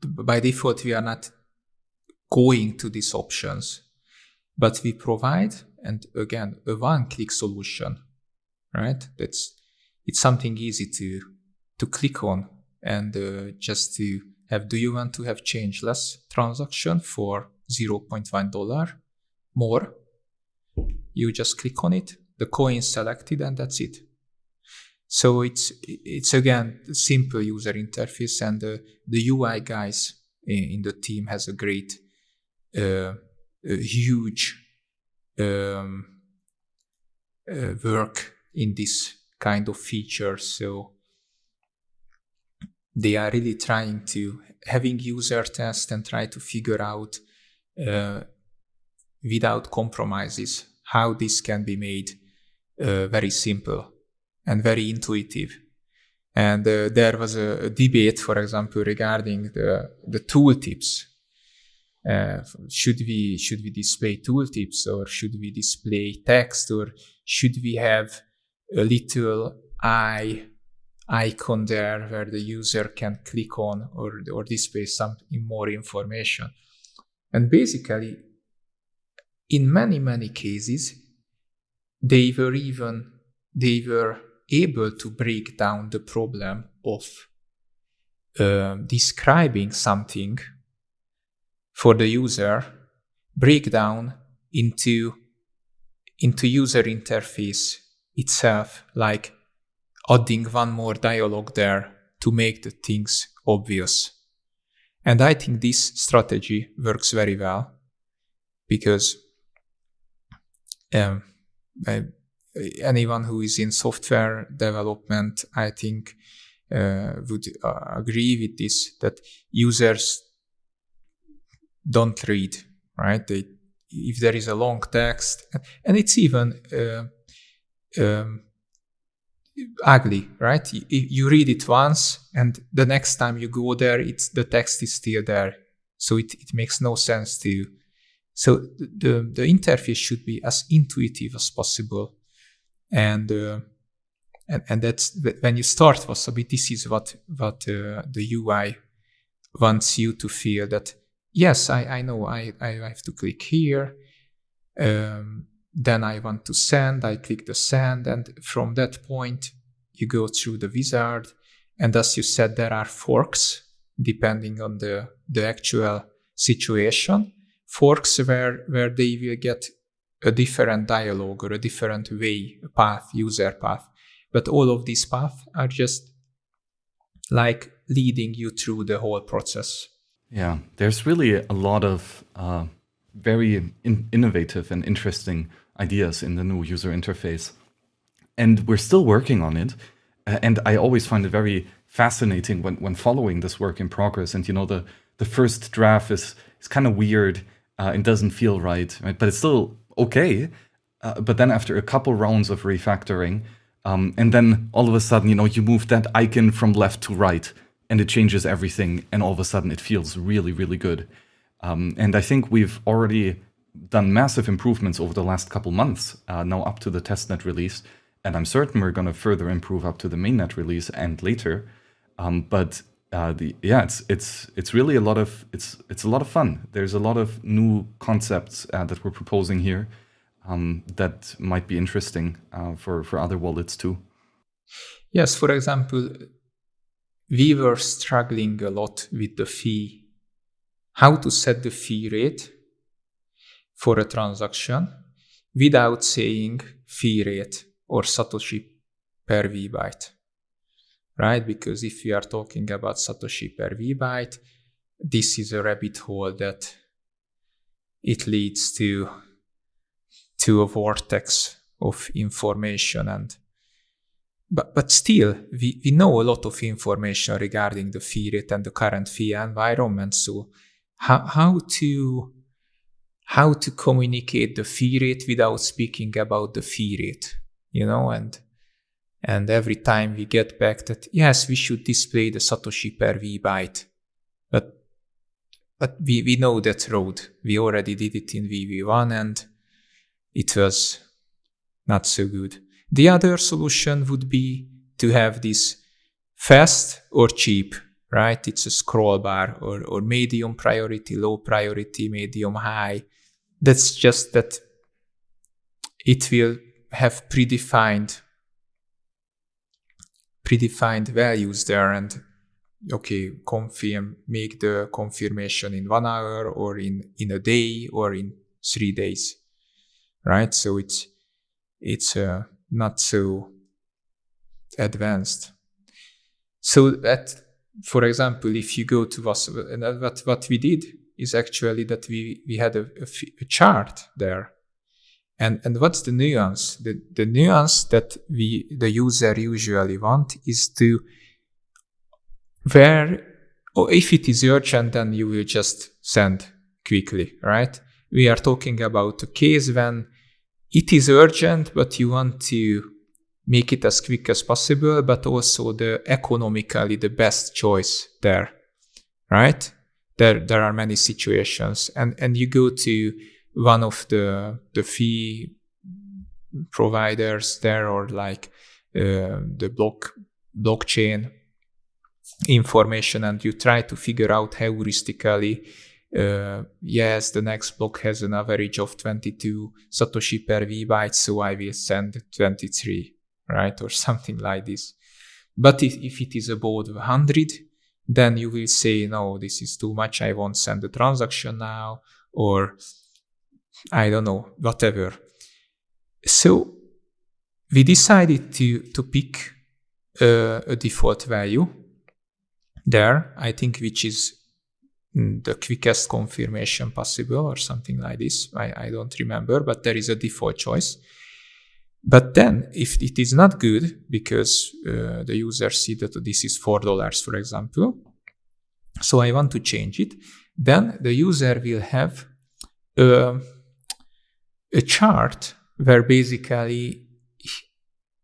[SPEAKER 2] by default, we are not going to these options, but we provide, and again, a one-click solution, right? That's it's something easy to to click on and uh, just to have. Do you want to have changeless transaction for 0.1 dollar more? You just click on it, the coin selected, and that's it. So it's it's again simple user interface, and uh, the UI guys in, in, the team has a great, huge um, work in this kind of feature. So they are really trying to having user test and try to figure out uh, without compromises how this can be made uh, very simple and very intuitive. And uh, there was a, a, debate, for example, regarding the, the tooltips. Uh, should we should we display tooltips or should we display text or should we have a little eye icon there where the user can click on or, or display some more information. And basically, in many, many cases, they were even, they were able to break down the problem of uh, describing something for the user, break down into, into user interface itself, like adding one more dialogue there to make the things obvious. And I think this strategy works very well because um, I, anyone who is in software development, I think, uh, would uh, agree with this that users don't read, right? They, if there is a long text, and it's even uh, um, ugly, right? You, you, read it once, and the next time you go there, it's the text is still there, so it, it makes no sense to you. So the the interface should be as intuitive as possible, and uh, and and that's when you start Wasabi. This is what what uh, the UI wants you to feel that yes, I I know I I have to click here. Um, then I want to send, I click the send, and from that point, you go through the wizard. And as you said, there are forks depending on the, the actual situation. Forks where, where they will get a different dialogue or a different way, a path, user path. But all of these paths are just like leading you through the whole process.
[SPEAKER 1] Yeah, there's really a lot of uh, very in innovative and interesting ideas in the new user interface. And we're still working on it. And I always find it very fascinating when, when following this work in progress. And, you know, the, the first draft is, is kind of weird uh, and doesn't feel right, right? But it's still okay. Uh, but then after a couple rounds of refactoring, um, and then all of a sudden, you know, you move that icon from left to right and it changes everything. And all of a sudden it feels really, really good. Um, and I think we've already done massive improvements over the last couple months, uh, now up to the testnet release. And I'm certain we're going to further improve up to the mainnet release and later. Um, but uh, the yeah, it's it's it's really a lot of it's it's a lot of fun. There's a lot of new concepts uh, that we're proposing here um, that might be interesting uh, for for other wallets too.
[SPEAKER 2] Yes, for example, we were struggling a lot with the fee, how to set the fee rate for a transaction without saying fee rate or Satoshi per V byte, right? Because if we are talking about Satoshi per V byte, this is a rabbit hole that it leads to to a vortex of information and but, but still we, we know a lot of information regarding the fee rate and the current fee environment so how, how to how to communicate the fee rate without speaking about the fee rate, you know, and and every time we get back that yes, we should display the Satoshi per V byte, but but we, we know that road. We already did it in VV1 and it was not so good. The other solution would be to have this fast or cheap, right? It's a scroll bar or, or medium priority, low priority, medium high. That's just that it will have predefined predefined values there and okay confirm make the confirmation in one hour or in in a day or in three days right so it's it's uh, not so advanced so that for example if you go to and what what we did is actually that we we had a, a, a chart there and, and what's the nuance? The, the nuance that we, the user usually want is to where, or if it is urgent, then you will just send quickly, right? We are talking about a case when it is urgent, but you want to make it as quick as possible, but also the economically the best choice there, right? There, there are many situations and, and you go to one of the the fee providers there or like uh, the block blockchain information and you try to figure out heuristically uh, yes the next block has an average of 22 satoshi per v byte so i will send 23 right or something like this but if, if it is above 100 then you will say no this is too much i won't send the transaction now or I don't know, whatever. So we decided to, to pick uh, a default value there, I think, which is the quickest confirmation possible or something like this. I, I don't remember, but there is a default choice. But then, if it is not good because uh, the user see that this is four dollars, for example, so I want to change it, then the user will have uh, a chart where basically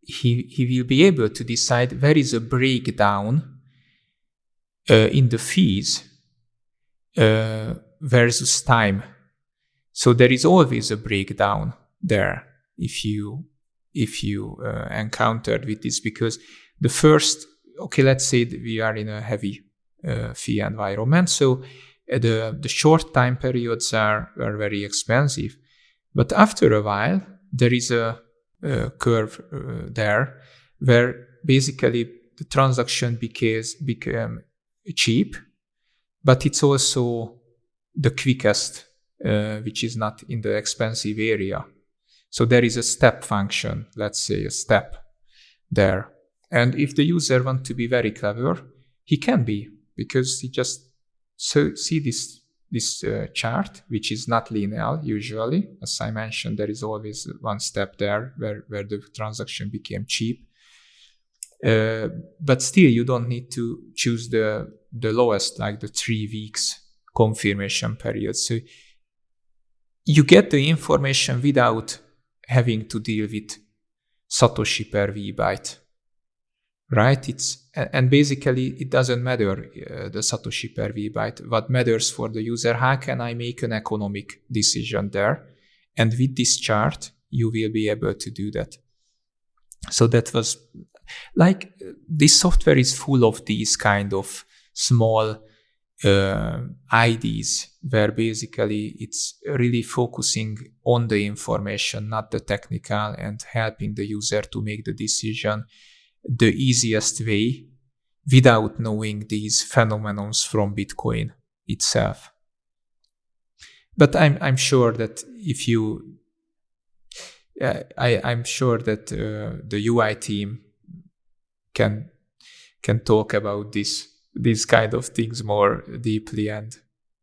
[SPEAKER 2] he, he will be able to decide where is a breakdown uh, in the fees uh, versus time. So there is always a breakdown there if you if you uh, encountered with this because the first okay let's say we are in a heavy uh, fee environment. So uh, the the short time periods are are very expensive. But after a while, there is a, a curve uh, there where basically the transaction becomes became cheap, but it's also the quickest, uh, which is not in the expensive area. So there is a step function, let's say a step there. And if the user want to be very clever, he can be because he just so see this this uh, chart, which is not linear usually. As I mentioned, there is always one step there where, where the transaction became cheap. Uh, but still, you don't need to choose the, the lowest, like the three weeks confirmation period. So you get the information without having to deal with Satoshi per V byte right? It's and basically it doesn't matter uh, the Satoshi per V byte. What matters for the user, how can I make an economic decision there? And with this chart, you will be able to do that. So that was like this software is full of these kind of small uh, IDs where basically it's really focusing on the information, not the technical, and helping the user to make the decision the easiest way without knowing these phenomenons from Bitcoin itself. But I'm, I'm sure that if you, uh, I, I'm sure that uh, the UI team can can talk about this these kind of things more deeply and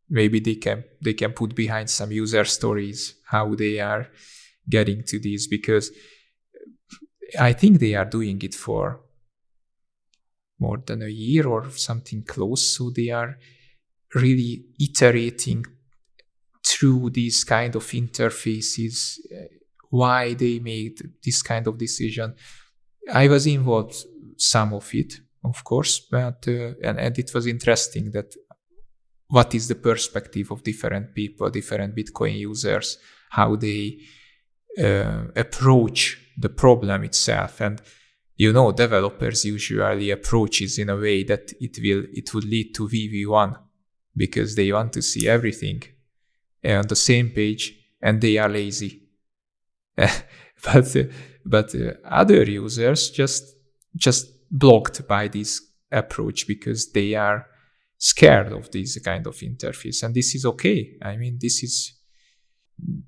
[SPEAKER 2] maybe they can they can put behind some user stories how they are getting to these because I think they are doing it for more than a year or something close. So they are really iterating through these kind of interfaces uh, why they made this kind of decision. I was involved some of it, of course, but uh, and, and it was interesting that what is the perspective of different people, different Bitcoin users, how they uh, approach the problem itself, and you know, developers usually approaches in a way that it will it would lead to VV1 because they want to see everything on the same page and they are lazy. but uh, but uh, other users just just blocked by this approach because they are scared of this kind of interface. And this is okay. I mean this is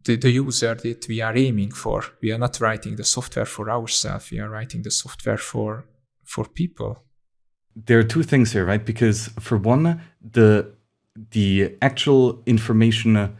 [SPEAKER 2] the, the user that we are aiming for. We are not writing the software for ourselves. We are writing the software for for people.
[SPEAKER 1] There are two things here right? Because for one the the actual information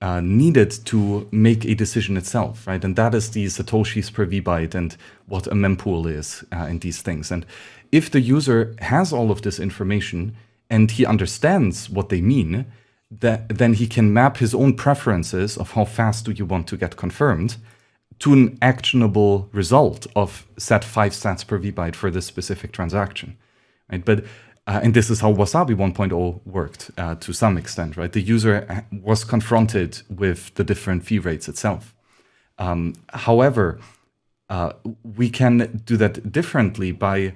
[SPEAKER 1] uh, needed to make a decision itself, right? And that is the satoshis per vbyte and what a mempool is uh, and these things. And if the user has all of this information and he understands what they mean, that, then he can map his own preferences of how fast do you want to get confirmed to an actionable result of set 5 sats per vbyte for this specific transaction. Right? But uh, and this is how Wasabi 1.0 worked uh, to some extent, right? The user uh, was confronted with the different fee rates itself. Um, however, uh, we can do that differently by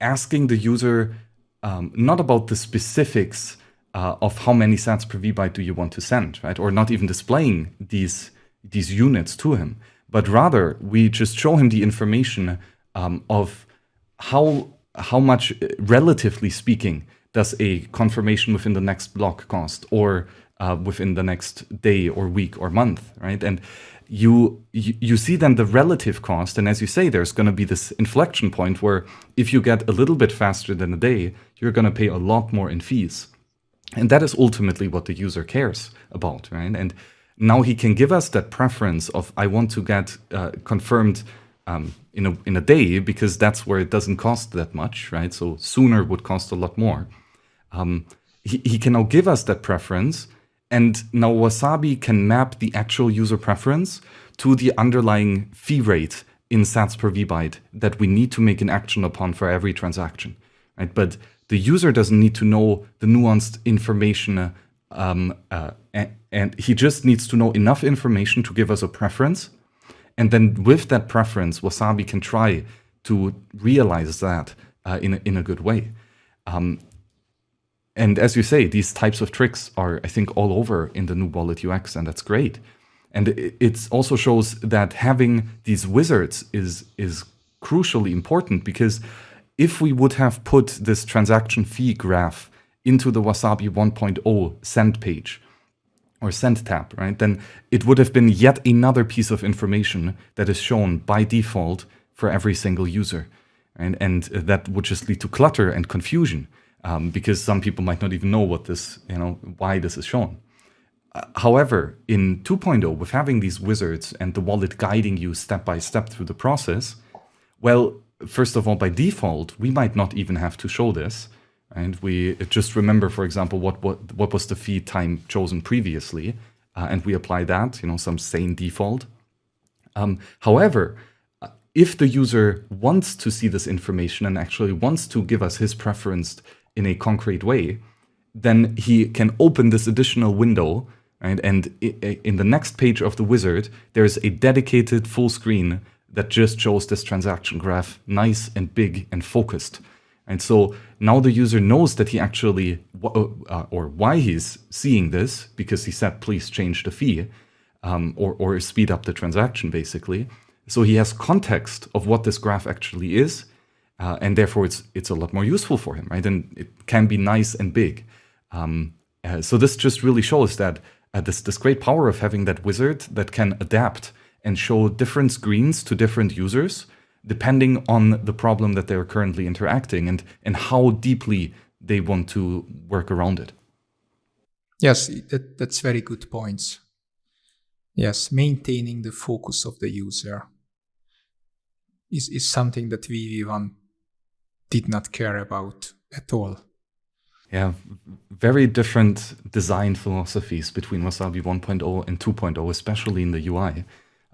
[SPEAKER 1] asking the user um, not about the specifics uh, of how many sats per vbyte do you want to send, right? Or not even displaying these, these units to him, but rather we just show him the information um, of how how much, uh, relatively speaking, does a confirmation within the next block cost or uh, within the next day or week or month, right? And you, you, you see then the relative cost, and as you say, there's going to be this inflection point where if you get a little bit faster than a day, you're going to pay a lot more in fees. And that is ultimately what the user cares about, right? And now he can give us that preference of I want to get uh, confirmed um, in a in a day because that's where it doesn't cost that much, right? So sooner would cost a lot more. Um, he, he can now give us that preference, and now Wasabi can map the actual user preference to the underlying fee rate in sats per vbyte that we need to make an action upon for every transaction, right? But the user doesn't need to know the nuanced information, um, uh, and, and he just needs to know enough information to give us a preference and then with that preference, Wasabi can try to realize that uh, in, a, in a good way. Um, and as you say, these types of tricks are, I think, all over in the new Wallet UX, and that's great. And it also shows that having these wizards is, is crucially important because if we would have put this transaction fee graph into the Wasabi 1.0 send page, or send tab, right, then it would have been yet another piece of information that is shown by default for every single user. And, and that would just lead to clutter and confusion um, because some people might not even know what this, you know, why this is shown. Uh, however, in 2.0, with having these wizards and the wallet guiding you step by step through the process, well, first of all, by default, we might not even have to show this. And we just remember, for example, what, what, what was the feed time chosen previously, uh, and we apply that, you know, some sane default. Um, however, uh, if the user wants to see this information and actually wants to give us his preference in a concrete way, then he can open this additional window, right? and in the next page of the wizard, there's a dedicated full screen that just shows this transaction graph nice and big and focused. And so now the user knows that he actually, uh, uh, or why he's seeing this, because he said, please change the fee, um, or, or speed up the transaction, basically. So he has context of what this graph actually is, uh, and therefore it's, it's a lot more useful for him, right? And it can be nice and big. Um, uh, so this just really shows that uh, this, this great power of having that wizard that can adapt and show different screens to different users, depending on the problem that they're currently interacting and, and how deeply they want to work around it.
[SPEAKER 2] Yes, that, that's very good points. Yes, maintaining the focus of the user is, is something that VV1 did not care about at all.
[SPEAKER 1] Yeah, very different design philosophies between Wasabi 1.0 and 2.0, especially in the UI.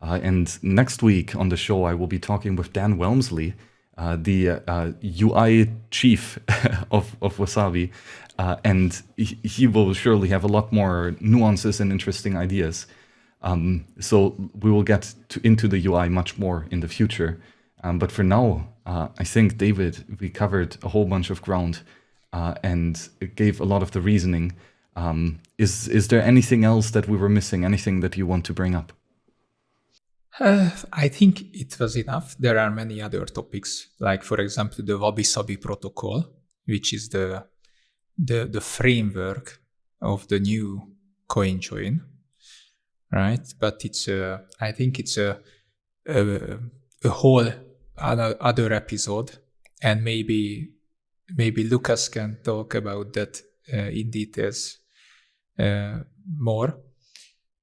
[SPEAKER 1] Uh, and next week on the show, I will be talking with Dan Walmsley, uh, the uh, UI chief of, of Wasabi, uh, and he, will surely have a lot more nuances and interesting ideas. Um, so we will get to, into the UI much more in the future. Um, but for now, uh, I think, David, we covered a whole bunch of ground uh, and gave a lot of the reasoning. Um, is, is there anything else that we were missing? Anything that you want to bring up?
[SPEAKER 2] Uh, I think it was enough. There are many other topics, like for example the WabiSabi protocol, which is the the the framework of the new CoinJoin, right? But it's a, I think it's a a, a whole other, other episode, and maybe maybe Lucas can talk about that uh, in details uh, more.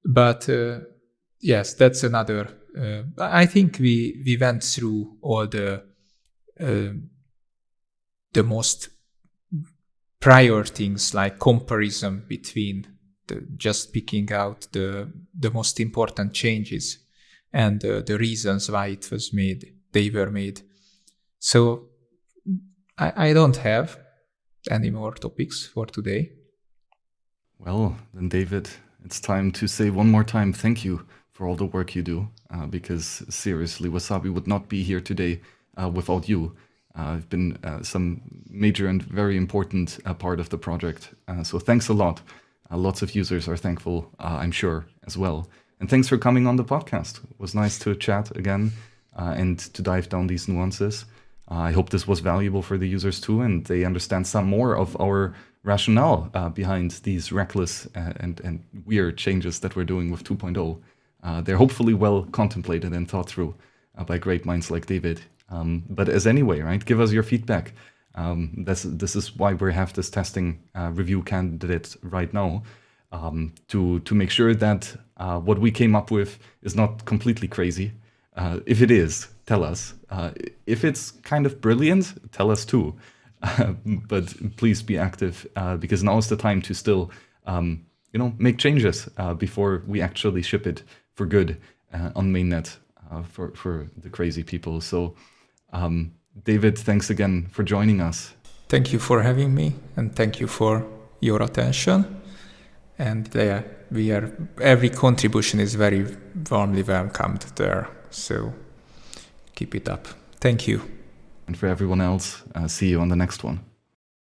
[SPEAKER 2] But uh, yes, that's another. Uh, I think we we went through all the uh, the most prior things like comparison between the, just picking out the the most important changes and uh, the reasons why it was made they were made. So I, I don't have any more topics for today.
[SPEAKER 1] Well then david it's time to say one more time thank you for all the work you do uh, because seriously wasabi would not be here today uh, without you uh, have been uh, some major and very important uh, part of the project. so thanks a lot. lots of users are thankful, I'm sure, as well. And thanks for coming on the podcast. It was nice to chat again and to dive down these nuances. I hope this was valuable for the users too, and they understand some more of our rationale uh, behind these reckless uh, and, and weird changes that we're doing with 2.0. Uh, they're hopefully well contemplated and thought through by great minds like David um, but as anyway, right? Give us your feedback. Um, this this is why we have this testing uh, review candidate right now um, to to make sure that uh, what we came up with is not completely crazy. Uh, if it is, tell us. Uh, if it's kind of brilliant, tell us too. but please be active uh, because now is the time to still um, you know make changes uh, before we actually ship it for good on mainnet for for the crazy people. So. Um, David, thanks again for joining us.
[SPEAKER 2] Thank you for having me, and thank you for your attention. And yeah, we are every contribution is very warmly welcomed there. So keep it up. Thank you.
[SPEAKER 1] And for everyone else, uh, see you on the next one.